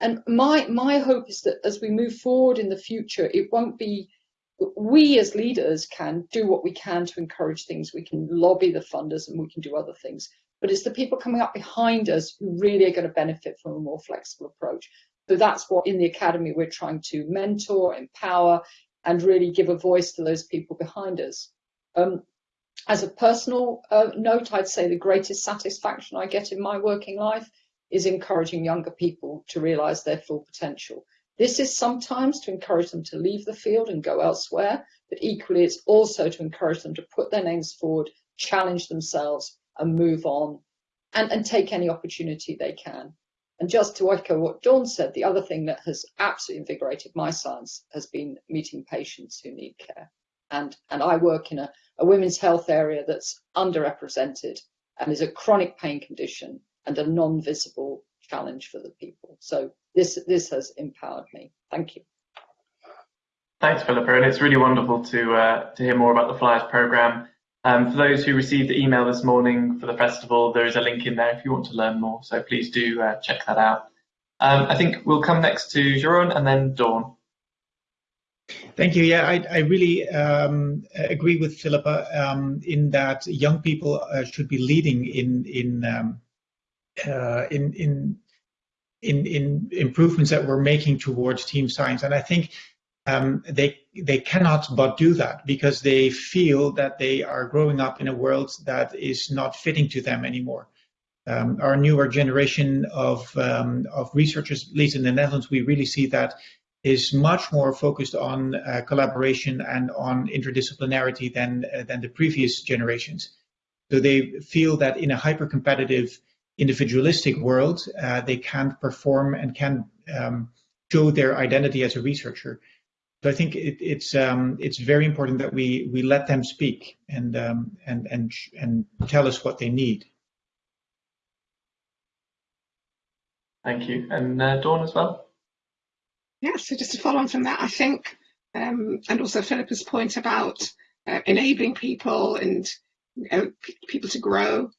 And my, my hope is that as we move forward in the future, it won't be we as leaders can do what we can to encourage things. We can lobby the funders and we can do other things but it's the people coming up behind us who really are going to benefit from a more flexible approach. So that's what in the academy we're trying to mentor, empower, and really give a voice to those people behind us. Um, as a personal uh, note, I'd say the greatest satisfaction I get in my working life is encouraging younger people to realize their full potential. This is sometimes to encourage them to leave the field and go elsewhere, but equally it's also to encourage them to put their names forward, challenge themselves, and move on and, and take any opportunity they can. And just to echo what Dawn said, the other thing that has absolutely invigorated my science has been meeting patients who need care. And, and I work in a, a women's health area that's underrepresented and is a chronic pain condition and a non-visible challenge for the people. So this, this has empowered me. Thank you. Thanks, Philippa. And it's really wonderful to, uh, to hear more about the FLIERs program um, for those who received the email this morning for the festival, there is a link in there if you want to learn more, so please do uh, check that out. Um, I think we'll come next to Jeroen and then Dawn. Thank you. Yeah, I, I really um, agree with Philippa um, in that young people uh, should be leading in in, um, uh, in in in in improvements that we're making towards team science. And I think um, they they cannot but do that because they feel that they are growing up in a world that is not fitting to them anymore. Um, our newer generation of um, of researchers, at least in the Netherlands, we really see that is much more focused on uh, collaboration and on interdisciplinarity than uh, than the previous generations. So they feel that in a hyper competitive individualistic world, uh, they can't perform and can um, show their identity as a researcher. So I think it, it's um, it's very important that we we let them speak and um, and and and tell us what they need. Thank you, and uh, Dawn as well. Yeah, so just to follow on from that, I think, um, and also Philippa's point about uh, enabling people and uh, people to grow.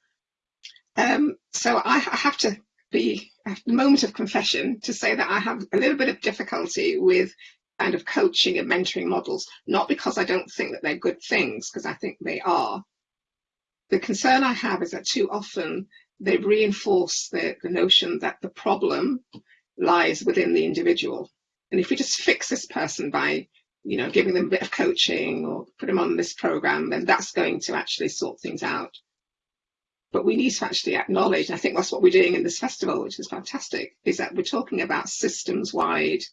Um, so I, I have to be a moment of confession to say that I have a little bit of difficulty with kind of coaching and mentoring models, not because I don't think that they're good things, because I think they are. The concern I have is that too often they reinforce the, the notion that the problem lies within the individual. And if we just fix this person by, you know, giving them a bit of coaching or put them on this program, then that's going to actually sort things out. But we need to actually acknowledge, and I think that's what we're doing in this festival, which is fantastic, is that we're talking about systems-wide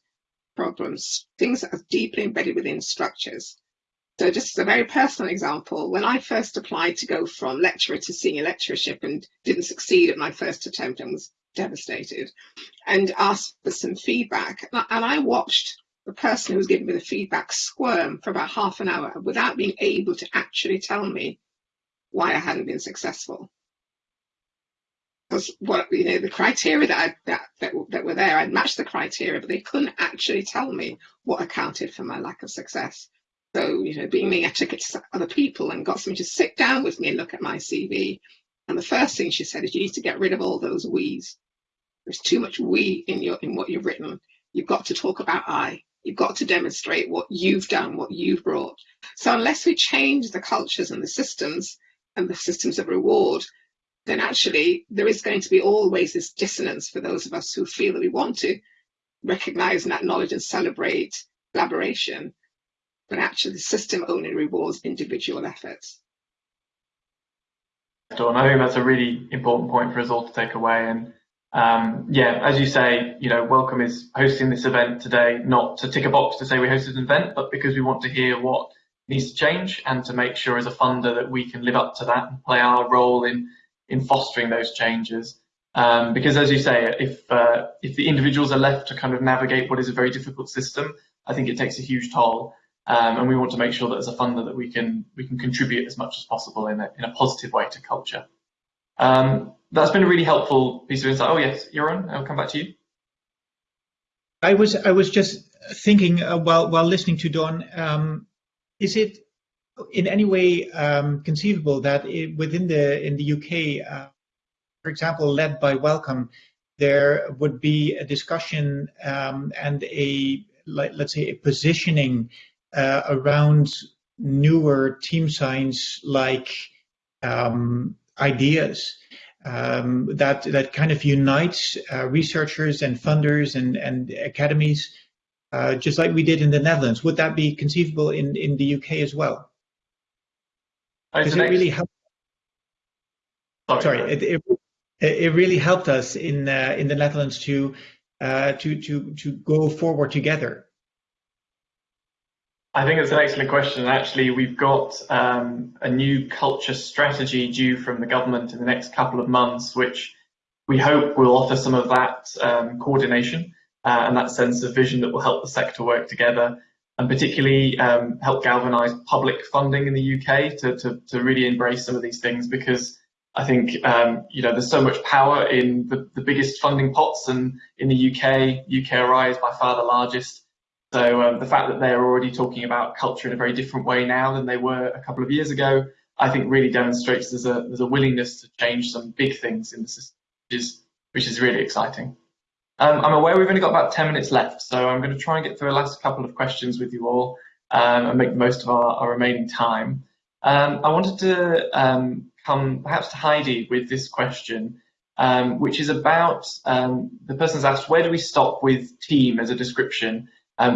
problems, things that are deeply embedded within structures. So just as a very personal example, when I first applied to go from lecturer to senior lecturership and didn't succeed at my first attempt and was devastated and asked for some feedback, and I watched the person who was giving me the feedback squirm for about half an hour without being able to actually tell me why I hadn't been successful because what you know the criteria that I, that, that that were there, I'd matched the criteria, but they couldn't actually tell me what accounted for my lack of success. So you know, being me, I took it to other people and got somebody to sit down with me and look at my CV. And the first thing she said is, you need to get rid of all those we's. There's too much we in your in what you've written. You've got to talk about I. You've got to demonstrate what you've done, what you've brought. So unless we change the cultures and the systems and the systems of reward, then actually there is going to be always this dissonance for those of us who feel that we want to recognize and acknowledge and celebrate collaboration, but actually the system only rewards individual efforts. Dawn, I think that's a really important point for us all to take away. And um, yeah, as you say, you know, Wellcome is hosting this event today, not to tick a box to say we hosted an event, but because we want to hear what needs to change and to make sure as a funder that we can live up to that and play our role in in fostering those changes. Um, because as you say, if uh, if the individuals are left to kind of navigate what is a very difficult system, I think it takes a huge toll. Um, and we want to make sure that as a funder that we can we can contribute as much as possible in a, in a positive way to culture. Um, that's been a really helpful piece of insight. Oh yes, Jeroen, I'll come back to you. I was I was just thinking uh, while while listening to Dawn. um, is it in any way um, conceivable that it, within the in the UK, uh, for example, led by Wellcome, there would be a discussion um, and a like, let's say a positioning uh, around newer team science like um, ideas um, that that kind of unites uh, researchers and funders and and academies, uh, just like we did in the Netherlands. Would that be conceivable in in the UK as well? Because it really helped. Sorry, sorry it, it, it, really helped us in uh, in the Netherlands to uh, to to to go forward together. I think it's an excellent question. Actually, we've got um, a new culture strategy due from the government in the next couple of months, which we hope will offer some of that um, coordination uh, and that sense of vision that will help the sector work together and particularly um, help galvanise public funding in the UK to, to, to, really embrace some of these things because I think um, you know there's so much power in the, the biggest funding pots and in the UK, UKRI is by far the largest. So um, the fact that they're already talking about culture in a very different way now than they were a couple of years ago, I think really demonstrates there's a, there's a willingness to change some big things in the system, which is, which is really exciting. Um, I'm aware we've only got about 10 minutes left, so I'm going to try and get through the last couple of questions with you all um, and make the most of our, our remaining time. Um, I wanted to um, come perhaps to Heidi with this question, um, which is about um, the person's asked, where do we stop with team as a description?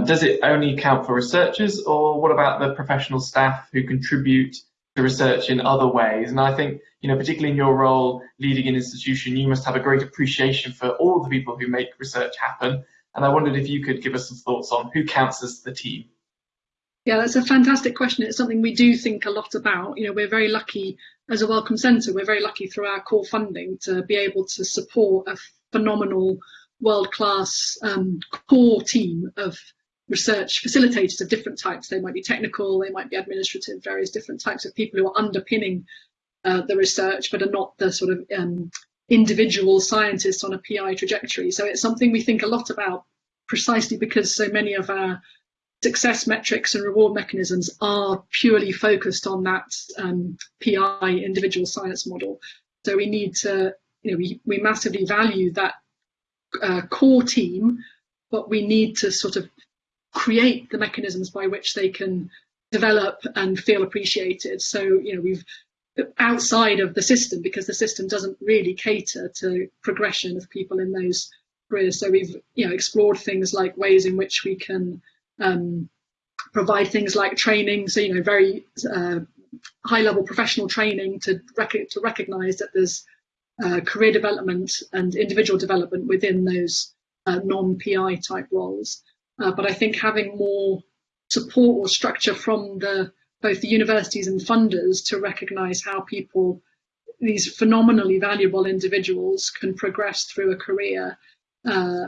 does it only count for researchers or what about the professional staff who contribute to research in other ways? And I think you know, particularly in your role leading an institution, you must have a great appreciation for all the people who make research happen. And I wondered if you could give us some thoughts on who counts as the team. Yeah, that's a fantastic question. It's something we do think a lot about. You know, we're very lucky as a Wellcome Centre, we're very lucky through our core funding to be able to support a phenomenal world-class um, core team of research facilitators of different types. They might be technical, they might be administrative, various different types of people who are underpinning uh, the research, but are not the sort of um, individual scientists on a PI trajectory. So it's something we think a lot about precisely because so many of our success metrics and reward mechanisms are purely focused on that um, PI individual science model. So we need to, you know, we, we massively value that uh, core team, but we need to sort of create the mechanisms by which they can develop and feel appreciated. So, you know, we've outside of the system because the system doesn't really cater to progression of people in those careers. So we've, you know, explored things like ways in which we can um, provide things like training. So, you know, very uh, high level professional training to, rec to recognize that there's uh, career development and individual development within those uh, non-PI type roles. Uh, but I think having more support or structure from the both the universities and funders to recognize how people, these phenomenally valuable individuals, can progress through a career uh,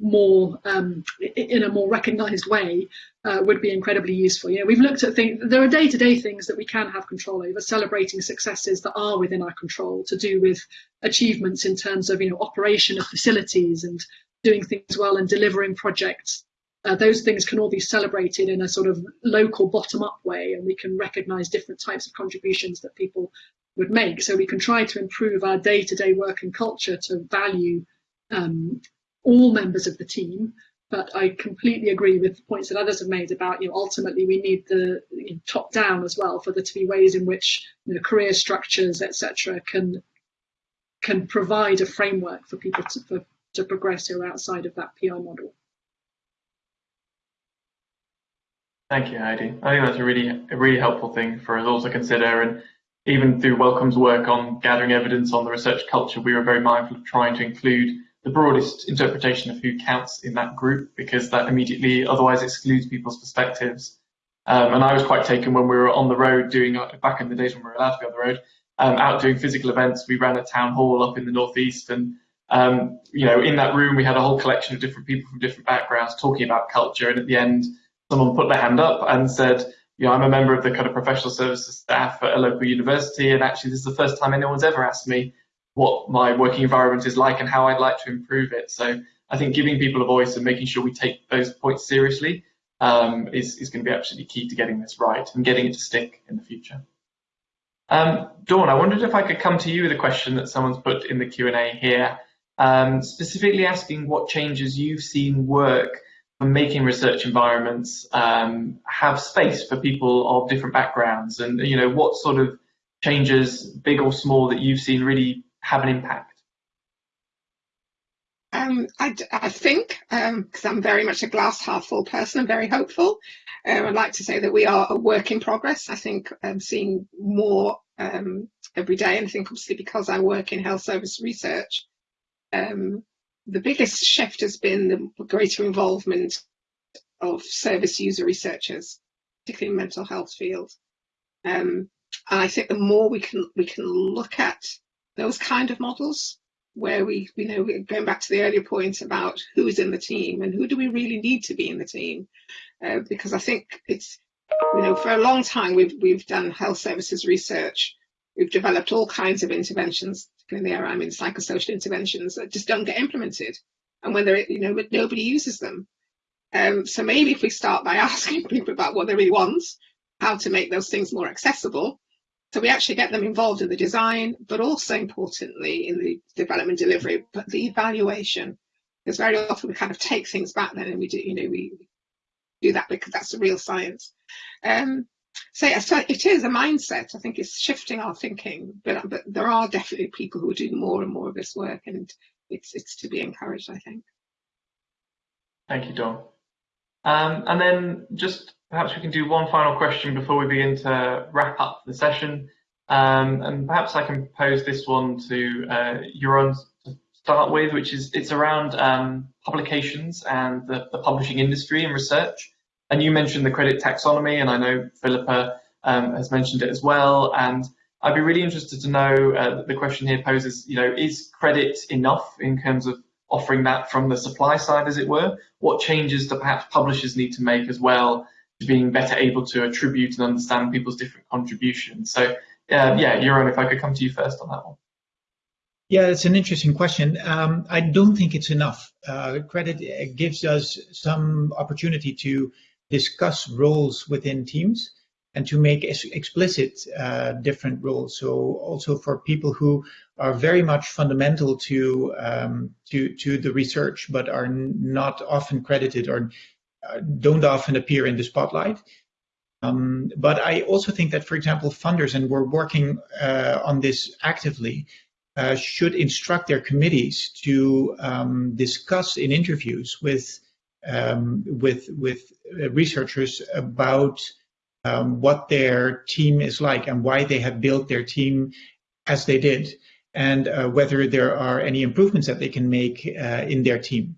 more um, in a more recognized way uh, would be incredibly useful. You know, we've looked at things, there are day-to-day -day things that we can have control over, celebrating successes that are within our control to do with achievements in terms of, you know, operation of facilities and doing things well and delivering projects. Uh, those things can all be celebrated in a sort of local bottom-up way and we can recognize different types of contributions that people would make. So we can try to improve our day-to-day -day work and culture to value um, all members of the team, but I completely agree with the points that others have made about, you know, ultimately we need the you know, top down as well for there to be ways in which you know, career structures, etc., can can provide a framework for people to for, to progress who outside of that PR model. Thank you, Heidi. I think that's a really a really helpful thing for us all to consider. And even through Wellcome's work on gathering evidence on the research culture, we were very mindful of trying to include the broadest interpretation of who counts in that group because that immediately otherwise excludes people's perspectives. Um, and I was quite taken when we were on the road doing, uh, back in the days when we were allowed to be on the road, um, out doing physical events. We ran a town hall up in the northeast and um, you know, in that room we had a whole collection of different people from different backgrounds talking about culture and at the end someone put their hand up and said, you know, I'm a member of the kind of professional services staff at a local university and actually this is the first time anyone's ever asked me what my working environment is like and how I'd like to improve it. So I think giving people a voice and making sure we take those points seriously um, is, is going to be absolutely key to getting this right and getting it to stick in the future. Um, Dawn, I wondered if I could come to you with a question that someone's put in the Q&A here, um, specifically asking what changes you've seen work for making research environments um, have space for people of different backgrounds and you know what sort of changes, big or small, that you've seen really have an impact? Um, I, I, think, because um, I'm very much a glass half full person, I'm very hopeful. Um, I'd like to say that we are a work in progress. I think I'm seeing more um, every day, and I think obviously because I work in health service research, um, the biggest shift has been the greater involvement of service user researchers, particularly in mental health field. Um, and I think the more we can we can look at those kind of models where we, you know, going back to the earlier point about who's in the team and who do we really need to be in the team, uh, because I think it's, you know, for a long time we've we've done health services research, we've developed all kinds of interventions, in the area I'm in psychosocial interventions that just don't get implemented, and when they're, you know, nobody uses them. Um, so maybe if we start by (laughs) asking people about what they really want, how to make those things more accessible, so we actually get them involved in the design, but also importantly in the development delivery, but the evaluation. Because very often we kind of take things back then and we do, you know, we do that because that's the real science. Um, so, yeah, so it is a mindset. I think it's shifting our thinking, but but there are definitely people who are doing more and more of this work, and it's it's to be encouraged. I think. Thank you, Dawn. Um, and then just perhaps we can do one final question before we begin to wrap up the session. Um, and perhaps I can pose this one to uh, Jeroen to start with, which is it's around um, publications and the, the, publishing industry and research. And you mentioned the CRediT taxonomy, and I know Philippa um, has mentioned it as well. And I'd be really interested to know, uh, the question here poses, you know, is CRediT enough in terms of offering that from the supply side, as it were? What changes do perhaps publishers need to make as well to being better able to attribute and understand people's different contributions? So, uh, yeah, Jeroen, if I could come to you first on that one. Yeah, it's an interesting question. Um, I don't think it's enough. Uh, CRediT gives us some opportunity to discuss roles within teams and to make explicit uh, different roles. So also for people who are very much fundamental to um, to to the research, but are not often credited or uh, don't often appear in the spotlight. Um, but I also think that, for example, funders, and we're working uh, on this actively, uh, should instruct their committees to um, discuss in interviews with um, with with uh, researchers about um, what their team is like and why they have built their team as they did, and uh, whether there are any improvements that they can make uh, in their team.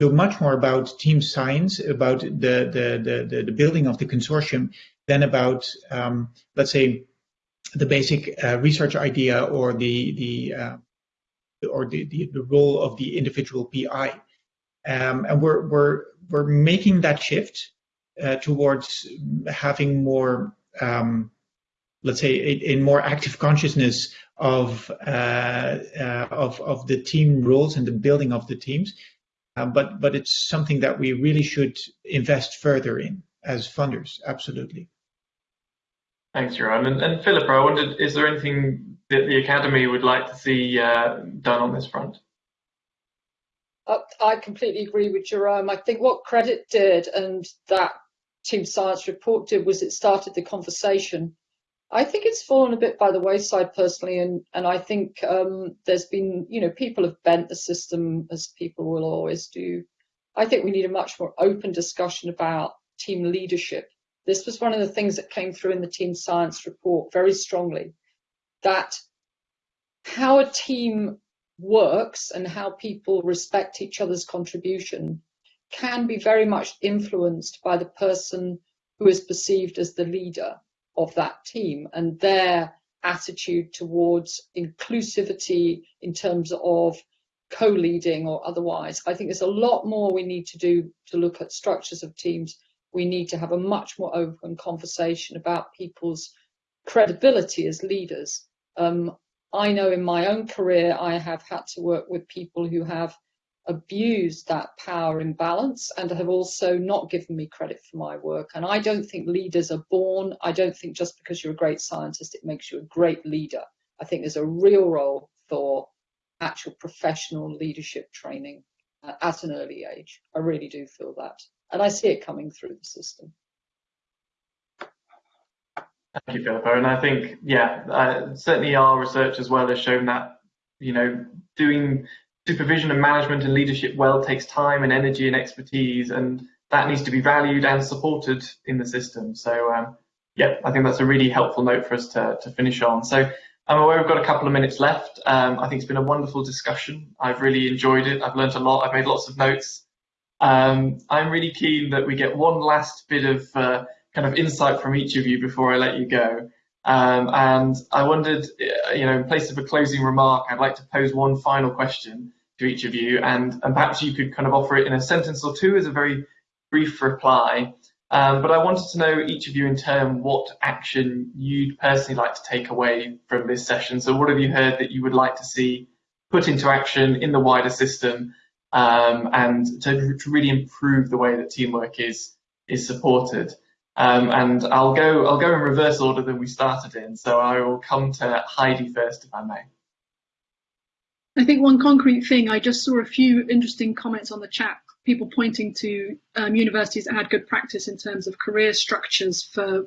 So much more about team science, about the the the, the building of the consortium, than about um, let's say the basic uh, research idea or the the uh, or the, the, the role of the individual PI, um, and we're we're we're making that shift uh, towards having more, um, let's say, a, a, more active consciousness of uh, uh, of of the team roles and the building of the teams, uh, but but it's something that we really should invest further in as funders, absolutely. Thanks, Jerome. And, and Philippa, I wondered, is there anything that the Academy would like to see uh, done on this front? I completely agree with Jerome. I think what CRediT did and that Team Science report did was it started the conversation. I think it's fallen a bit by the wayside personally, and, and I think um, there's been, you know, people have bent the system as people will always do. I think we need a much more open discussion about team leadership this was one of the things that came through in the team science report very strongly that how a team works and how people respect each other's contribution can be very much influenced by the person who is perceived as the leader of that team and their attitude towards inclusivity in terms of co-leading or otherwise. I think there's a lot more we need to do to look at structures of teams we need to have a much more open conversation about people's credibility as leaders. Um, I know in my own career, I have had to work with people who have abused that power imbalance and have also not given me credit for my work. And I don't think leaders are born. I don't think just because you're a great scientist, it makes you a great leader. I think there's a real role for actual professional leadership training uh, at an early age. I really do feel that and I see it coming through the system. Thank you, Philippa. And I think, yeah, uh, certainly our research as well has shown that, you know, doing supervision and management and leadership well takes time and energy and expertise, and that needs to be valued and supported in the system. So, um, yeah, I think that's a really helpful note for us to, to finish on. So, I'm aware we've got a couple of minutes left. Um, I think it's been a wonderful discussion. I've really enjoyed it. I've learned a lot. I've made lots of notes. Um, I'm really keen that we get one last bit of uh, kind of insight from each of you before I let you go. Um, and I wondered, uh, you know, in place of a closing remark, I'd like to pose one final question to each of you, and, and perhaps you could kind of offer it in a sentence or two as a very brief reply. Um, but I wanted to know each of you in turn what action you'd personally like to take away from this session. So what have you heard that you would like to see put into action in the wider system um, and to, to, really improve the way that teamwork is is supported. Um, and I'll go I'll go in reverse order than we started in. So I will come to Heidi first, if I may. I think one concrete thing I just saw a few interesting comments on the chat. People pointing to um, universities that had good practice in terms of career structures for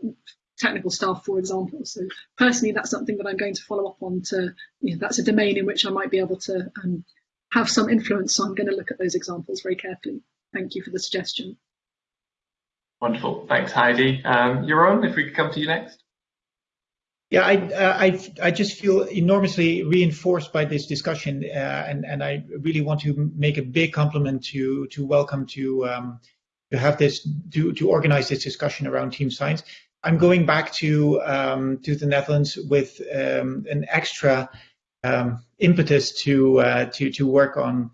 technical staff, for example. So personally, that's something that I'm going to follow up on. To you know, that's a domain in which I might be able to um, have some influence. So I'm going to look at those examples very carefully. Thank you for the suggestion. Wonderful. Thanks, Heidi. Um, Jeroen, if we could come to you next. Yeah, I, uh, I, I just feel enormously reinforced by this discussion, uh, and and I really want to make a big compliment to to Wellcome to um, to have this to to organize this discussion around team science. I'm going back to um, to the Netherlands with um, an extra um, impetus to uh, to to work on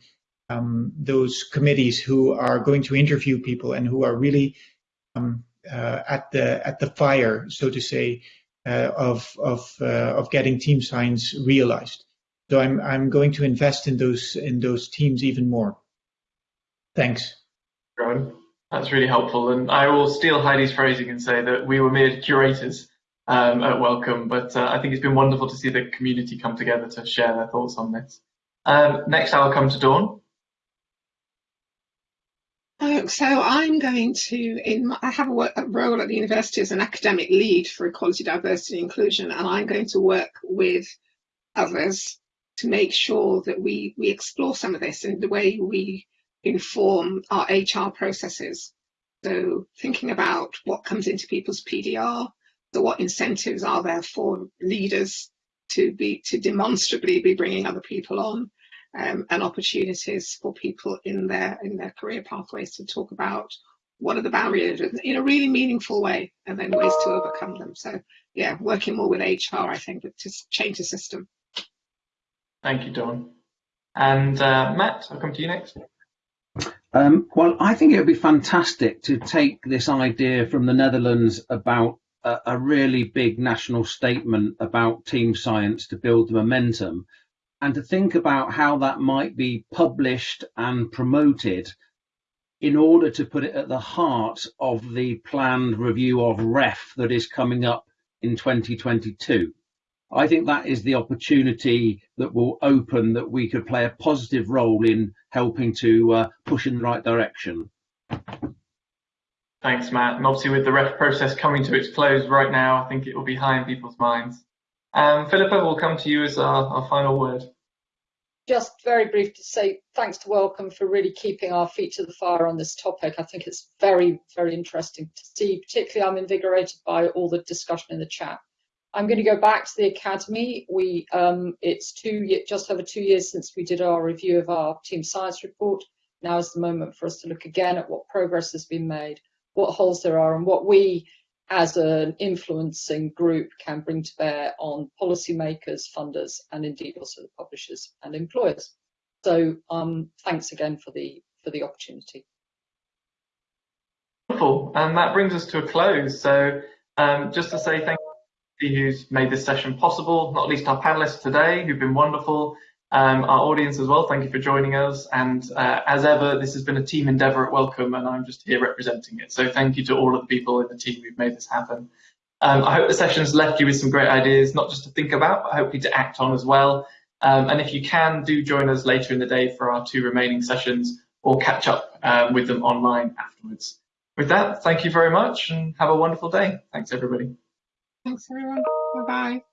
um, those committees who are going to interview people and who are really um, uh, at the at the fire, so to say, uh, of of uh, of getting team science realized. So I'm I'm going to invest in those in those teams even more. Thanks. Rowan. That's really helpful. And I will steal Heidi's phrasing and say that we were mere curators um, at Wellcome, but uh, I think it's been wonderful to see the community come together to share their thoughts on this. Um, next, I'll come to Dawn. So I'm going to, in I have a, work, a, role at the university as an academic lead for equality, diversity, inclusion, and I'm going to work with others to make sure that we we explore some of this in the way we inform our HR processes. So thinking about what comes into people's PDR, so what incentives are there for leaders to be to demonstrably be bringing other people on, um, and opportunities for people in their in their career pathways to talk about what are the barriers in a really meaningful way, and then ways to overcome them. So yeah, working more with HR, I think, to change the system. Thank you, Dawn. And uh, Matt, I'll come to you next. Um, well, I think it would be fantastic to take this idea from the Netherlands about a, a, really big national statement about team science to build the momentum and to think about how that might be published and promoted in order to put it at the heart of the planned review of REF that is coming up in 2022. I think that is the opportunity that will open that we could play a positive role in helping to uh, push in the right direction. Thanks, Matt. And obviously with the REF process coming to its close right now, I think it will be high in people's minds. Um, Philippa, will come to you as our, our final word. Just very brief to say thanks to Wellcome for really keeping our feet to the fire on this topic. I think it's very, very interesting to see. Particularly, I'm invigorated by all the discussion in the chat. I'm going to go back to the academy. We um, it's two just over two years since we did our review of our team science report. Now is the moment for us to look again at what progress has been made, what holes there are, and what we as an influencing group can bring to bear on policymakers, funders, and indeed also the publishers and employers. So um, thanks again for the for the opportunity. Wonderful, and that brings us to a close. So um, just to say thank you to who's made this session possible, not least our panelists today who've been wonderful, um, our audience as well, thank you for joining us. And uh, as ever, this has been a team endeavour at Wellcome, and I'm just here representing it. So thank you to all of the people in the team who've made this happen. Um, I hope the session's left you with some great ideas, not just to think about, but hopefully to act on as well. Um, and if you can, do join us later in the day for our two remaining sessions or catch up um, with them online afterwards. With that, thank you very much and have a wonderful day. Thanks, everybody. Thanks, everyone. Bye bye.